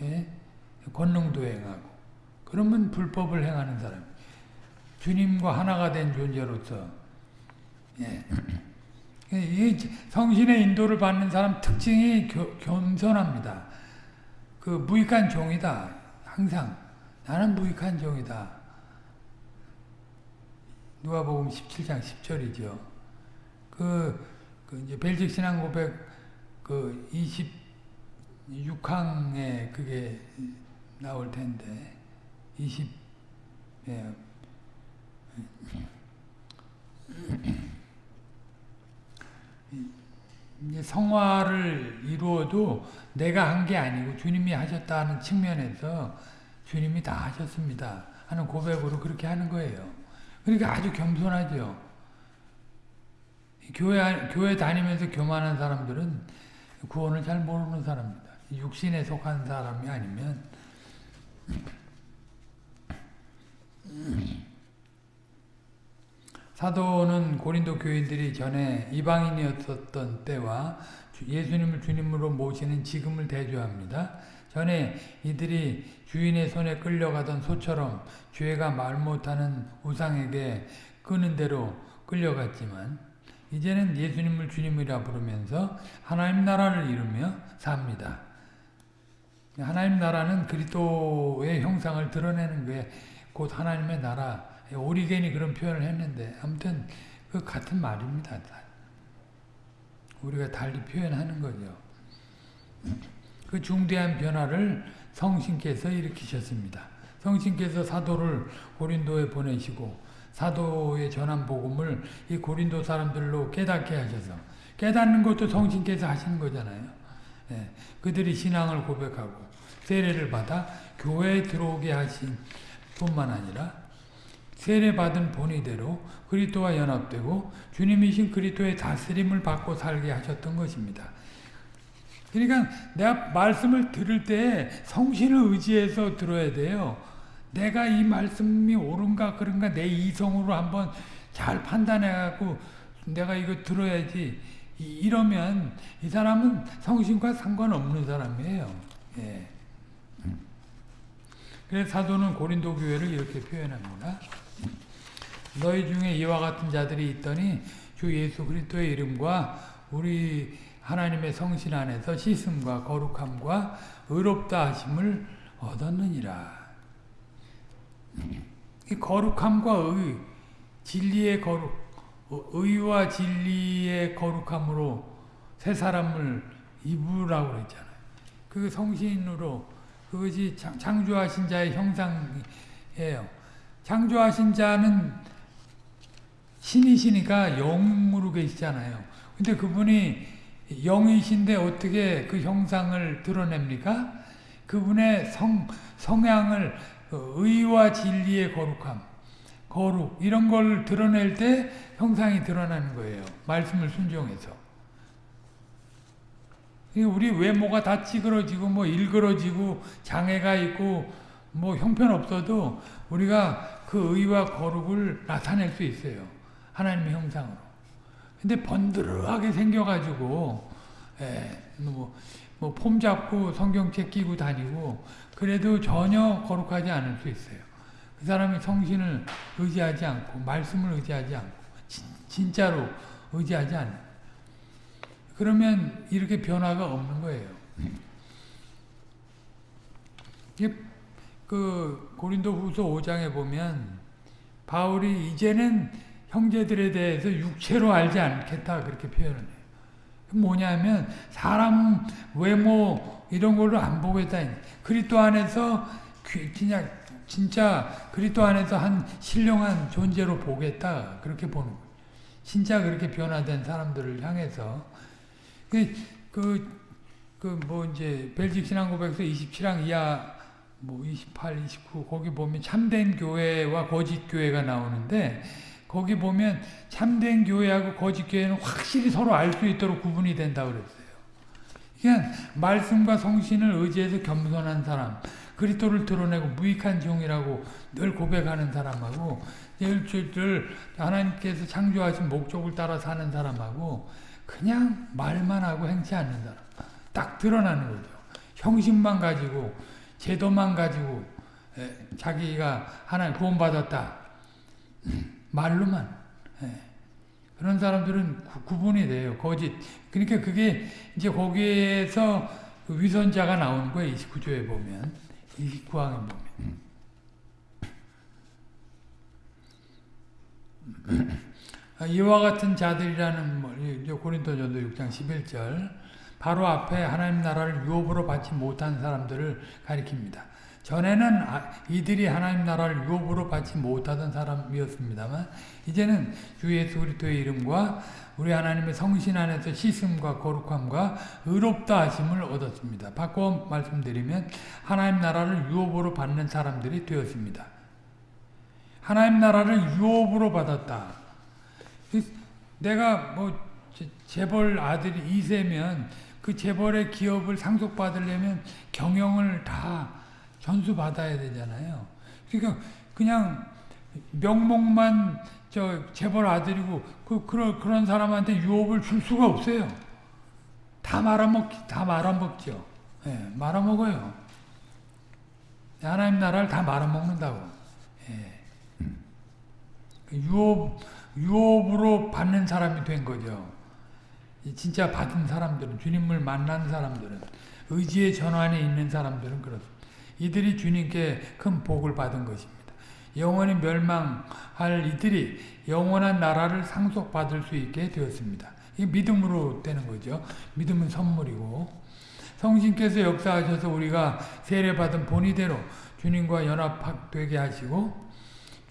예? 권능도 행하고 그러면 불법을 행하는 사람. 주님과 하나가 된 존재로서 예. 이 성신의 인도를 받는 사람 특징이 교, 겸손합니다. 그 무익한 종이다. 항상 나는 무익한 종이다. 누가복음 17장 10절이죠. 그, 그 이제 벨직 신앙 고백 그 26항에 그게 나올 텐데 20 예. 이제 성화를 이루어도 내가 한 게 아니고 주님이 하셨다는 측면에서 주님이 다 하셨습니다. 하는 고백으로 그렇게 하는 거예요. 그러니까 아주 겸손하죠. 교회, 교회 다니면서 교만한 사람들은 구원을 잘 모르는 사람입니다. 육신에 속한 사람이 아니면 사도는 고린도 교인들이 전에 이방인이었던 때와 예수님을 주님으로 모시는 지금을 대조합니다. 전에 이들이 주인의 손에 끌려가던 소처럼 죄가 말 못하는 우상에게 끄는 대로 끌려갔지만 이제는 예수님을 주님이라 부르면서 하나님 나라를 이루며 삽니다. 하나님 나라는 그리스도의 형상을 드러내는 게 곧 하나님의 나라 오리겐이 그런 표현을 했는데 아무튼 그 같은 말입니다. 우리가 달리 표현하는 거죠. 그 중대한 변화를 성신께서 일으키셨습니다. 성신께서 사도를 고린도에 보내시고 사도의 전한 복음을 이 고린도 사람들로 깨닫게 하셔서 깨닫는 것도 성신께서 하시는 거잖아요. 예, 그들이 신앙을 고백하고 세례를 받아 교회에 들어오게 하신 뿐만 아니라 세례받은 본의대로 그리스도와 연합되고 주님이신 그리스도의 다스림을 받고 살게 하셨던 것입니다. 그러니까 내가 말씀을 들을 때 성신을 의지해서 들어야 돼요. 내가 이 말씀이 옳은가 그런가 내 이성으로 한번 잘 판단해갖고 내가 이거 들어야지 이러면 이 사람은 성신과 상관없는 사람이에요. 예. 그래서 사도는 고린도 교회를 이렇게 표현합니다. 너희 중에 이와 같은 자들이 있더니 주 예수 그리스도의 이름과 우리 하나님의 성신 안에서 씻음과 거룩함과 의롭다 하심을 얻었느니라. 이 거룩함과 의, 진리의 거룩, 의와 진리의 거룩함으로 새 사람을 입으라고 그랬잖아요. 그 성신으로 그것이 창조하신 자의 형상이에요. 창조하신 자는 신이시니까 영으로 계시잖아요. 근데 그분이 영이신데 어떻게 그 형상을 드러냅니까? 그분의 성, 성향을 의와 진리의 거룩함, 거룩 이런 걸 드러낼 때 형상이 드러나는 거예요. 말씀을 순종해서. 우리 외모가 다 찌그러지고 뭐 일그러지고 장애가 있고 뭐 형편없어도 우리가 그 의와 거룩을 나타낼 수 있어요. 하나님의 형상으로. 근데 번드르하게 생겨가지고 예, 뭐, 뭐 폼 잡고 성경책 끼고 다니고 그래도 전혀 거룩하지 않을 수 있어요. 그 사람이 성신을 의지하지 않고 말씀을 의지하지 않고 진, 진짜로 의지하지 않는 그러면 이렇게 변화가 없는 거예요. 그 고린도 후서 5장에 보면 바울이 이제는 형제들에 대해서 육체로 알지 않겠다 그렇게 표현을 해요. 뭐냐면 사람 외모 이런 걸로 안 보겠다. 그리스도 안에서 그냥 진짜 그리스도 안에서 한 신령한 존재로 보겠다 그렇게 보는 거예요. 진짜 그렇게 변화된 사람들을 향해서 그 그 뭐 이제 벨직 신앙 고백서 27항 이하 뭐 28, 29 거기 보면 참된 교회와 거짓 교회가 나오는데 거기 보면 참된 교회하고 거짓 교회는 확실히 서로 알 수 있도록 구분이 된다고 그랬어요. 그냥 말씀과 성신을 의지해서 겸손한 사람, 그리스도를 드러내고 무익한 종이라고 늘 고백하는 사람하고 늘 하나님께서 창조하신 목적을 따라 사는 사람하고 그냥 말만 하고 행치 않는 사람. 딱 드러나는 거죠. 형식만 가지고 제도만 가지고 자기가 하나님 구원받았다. 말로만. 그런 사람들은 구, 분이 돼요. 거짓. 그러니까 그게 이제 거기에서 그 위선자가 나오는 거예요. 29조에 보면. 29항에 보면. 아, 이와 같은 자들이라는 뭐, 고린도전도 6장 11절 바로 앞에 하나님 나라를 유업으로 받지 못한 사람들을 가리킵니다. 전에는 아, 이들이 하나님 나라를 유업으로 받지 못하던 사람이었습니다만 이제는 주 예수 그리스도의 이름과 우리 하나님의 성신 안에서 씻음과 거룩함과 의롭다 하심을 얻었습니다. 바꿔 말씀드리면 하나님 나라를 유업으로 받는 사람들이 되었습니다. 하나님 나라를 유업으로 받았다. 내가 뭐 재벌 아들이 이세면 그 재벌의 기업을 상속받으려면 경영을 다 전수받아야 되잖아요. 그러니까 그냥 명목만 저 재벌 아들이고 그 그런 그런 사람한테 유업을 줄 수가 없어요. 다 말아먹 다 말아먹죠. 예, 네, 말아먹어요. 하나님 나라를 다 말아먹는다고. 예. 그 유업 유업으로 받는 사람이 된 거죠. 진짜 받은 사람들은 주님을 만난 사람들은 의지의 전환에 있는 사람들은 그렇습니다. 이들이 주님께 큰 복을 받은 것입니다. 영원히 멸망할 이들이 영원한 나라를 상속받을 수 있게 되었습니다. 이 믿음으로 되는 거죠. 믿음은 선물이고 성신께서 역사하셔서 우리가 세례받은 본의대로 주님과 연합되게 하시고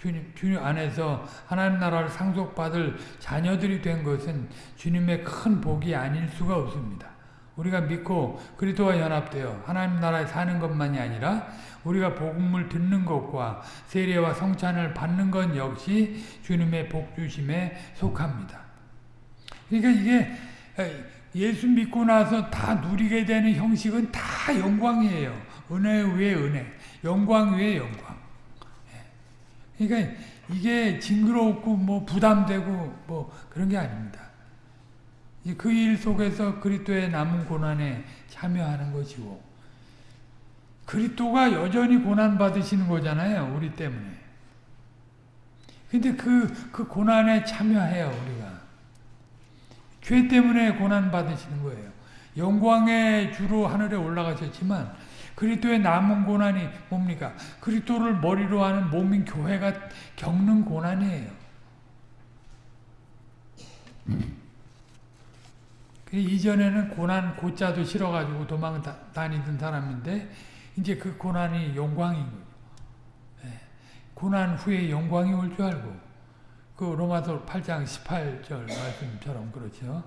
주님, 주님 안에서 하나님 나라를 상속받을 자녀들이 된 것은 주님의 큰 복이 아닐 수가 없습니다. 우리가 믿고 그리스도와 연합되어 하나님 나라에 사는 것만이 아니라 우리가 복음을 듣는 것과 세례와 성찬을 받는 것 역시 주님의 복주심에 속합니다. 그러니까 이게 예수 믿고 나서 다 누리게 되는 형식은 다 영광이에요. 은혜 위에 은혜, 영광 위에 영광. 그러니까 이게 징그럽고 뭐 부담되고 뭐 그런 게 아닙니다. 그 일 속에서 그리스도의 남은 고난에 참여하는 것이고 그리스도가 여전히 고난 받으시는 거잖아요. 우리 때문에. 근데 그, 그 고난에 참여해요, 우리가. 죄 때문에 고난 받으시는 거예요. 영광의 주로 하늘에 올라가셨지만 그리스도의 남은 고난이 뭡니까? 그리스도를 머리로 하는 몸인 교회가 겪는 고난이에요. 이전에는 고난 고자도 싫어가지고 도망 다니던 사람인데 이제 그 고난이 영광인 거죠. 예. 고난 후에 영광이 올 줄 알고 그 로마서 8장 18절 말씀처럼 그렇죠.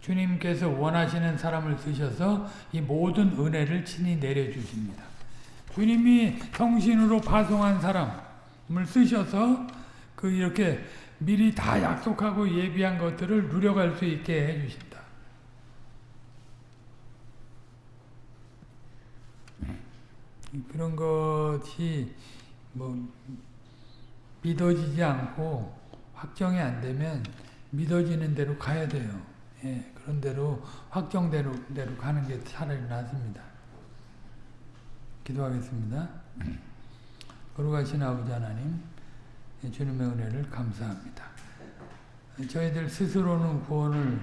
주님께서 원하시는 사람을 쓰셔서 이 모든 은혜를 친히 내려주십니다. 주님이 성신으로 파송한 사람을 쓰셔서 그 이렇게 미리 다 약속하고 예비한 것들을 누려갈 수 있게 해주신다. 그런 것이 뭐 믿어지지 않고 확정이 안 되면 믿어지는 대로 가야 돼요. 예, 그런 대로 확정대로 대로 가는 게 차라리 낫습니다. 기도하겠습니다. 거룩하신 아버지 하나님, 주님의 은혜를 감사합니다. 저희들 스스로는 구원을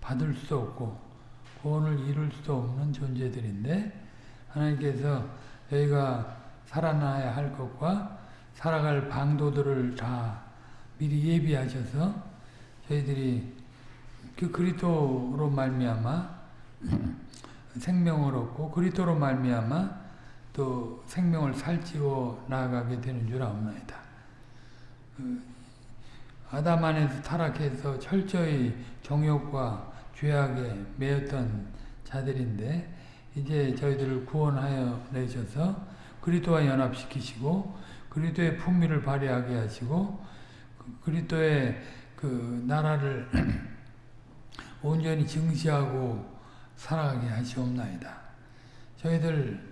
받을 수 없고 구원을 이룰 수 없는 존재들인데 하나님께서 저희가 살아나야 할 것과 살아갈 방도들을 다 미리 예비하셔서 저희들이 그 그리스도로 말미암아 생명을 얻고 그리스도로 말미암아 또 생명을 살찌워 나아가게 되는 줄 아옵나이다. 그 아담 안에서 타락해서 철저히 정욕과 죄악에 매였던 자들인데 이제 저희들을 구원하여 내셔서 그리스도와 연합시키시고 그리스도의 품위를 발휘하게 하시고 그리스도의 그 나라를 온전히 증시하고 살아가게 하시옵나이다. 저희들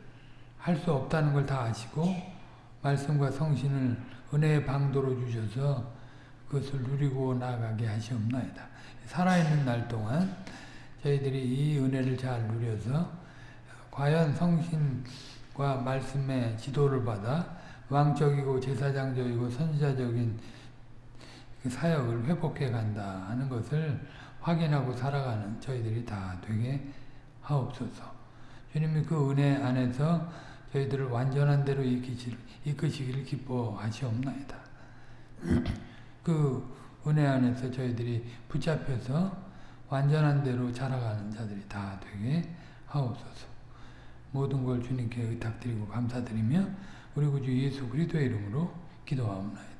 할 수 없다는 걸 다 아시고 말씀과 성신을 은혜의 방도로 주셔서 그것을 누리고 나가게 하시옵나이다. 살아있는 날 동안 저희들이 이 은혜를 잘 누려서 과연 성신과 말씀의 지도를 받아 왕적이고 제사장적이고 선지자적인 그 사역을 회복해 간다 하는 것을 확인하고 살아가는 저희들이 다 되게 하옵소서. 주님이 그 은혜 안에서 저희들을 완전한 대로 이끄시기를, 기뻐하시옵나이다. 그 은혜 안에서 저희들이 붙잡혀서 완전한 대로 자라가는 자들이 다 되게 하옵소서. 모든 걸 주님께 의탁드리고 감사드리며 우리 구주 예수 그리스도의 이름으로 기도하옵나이다.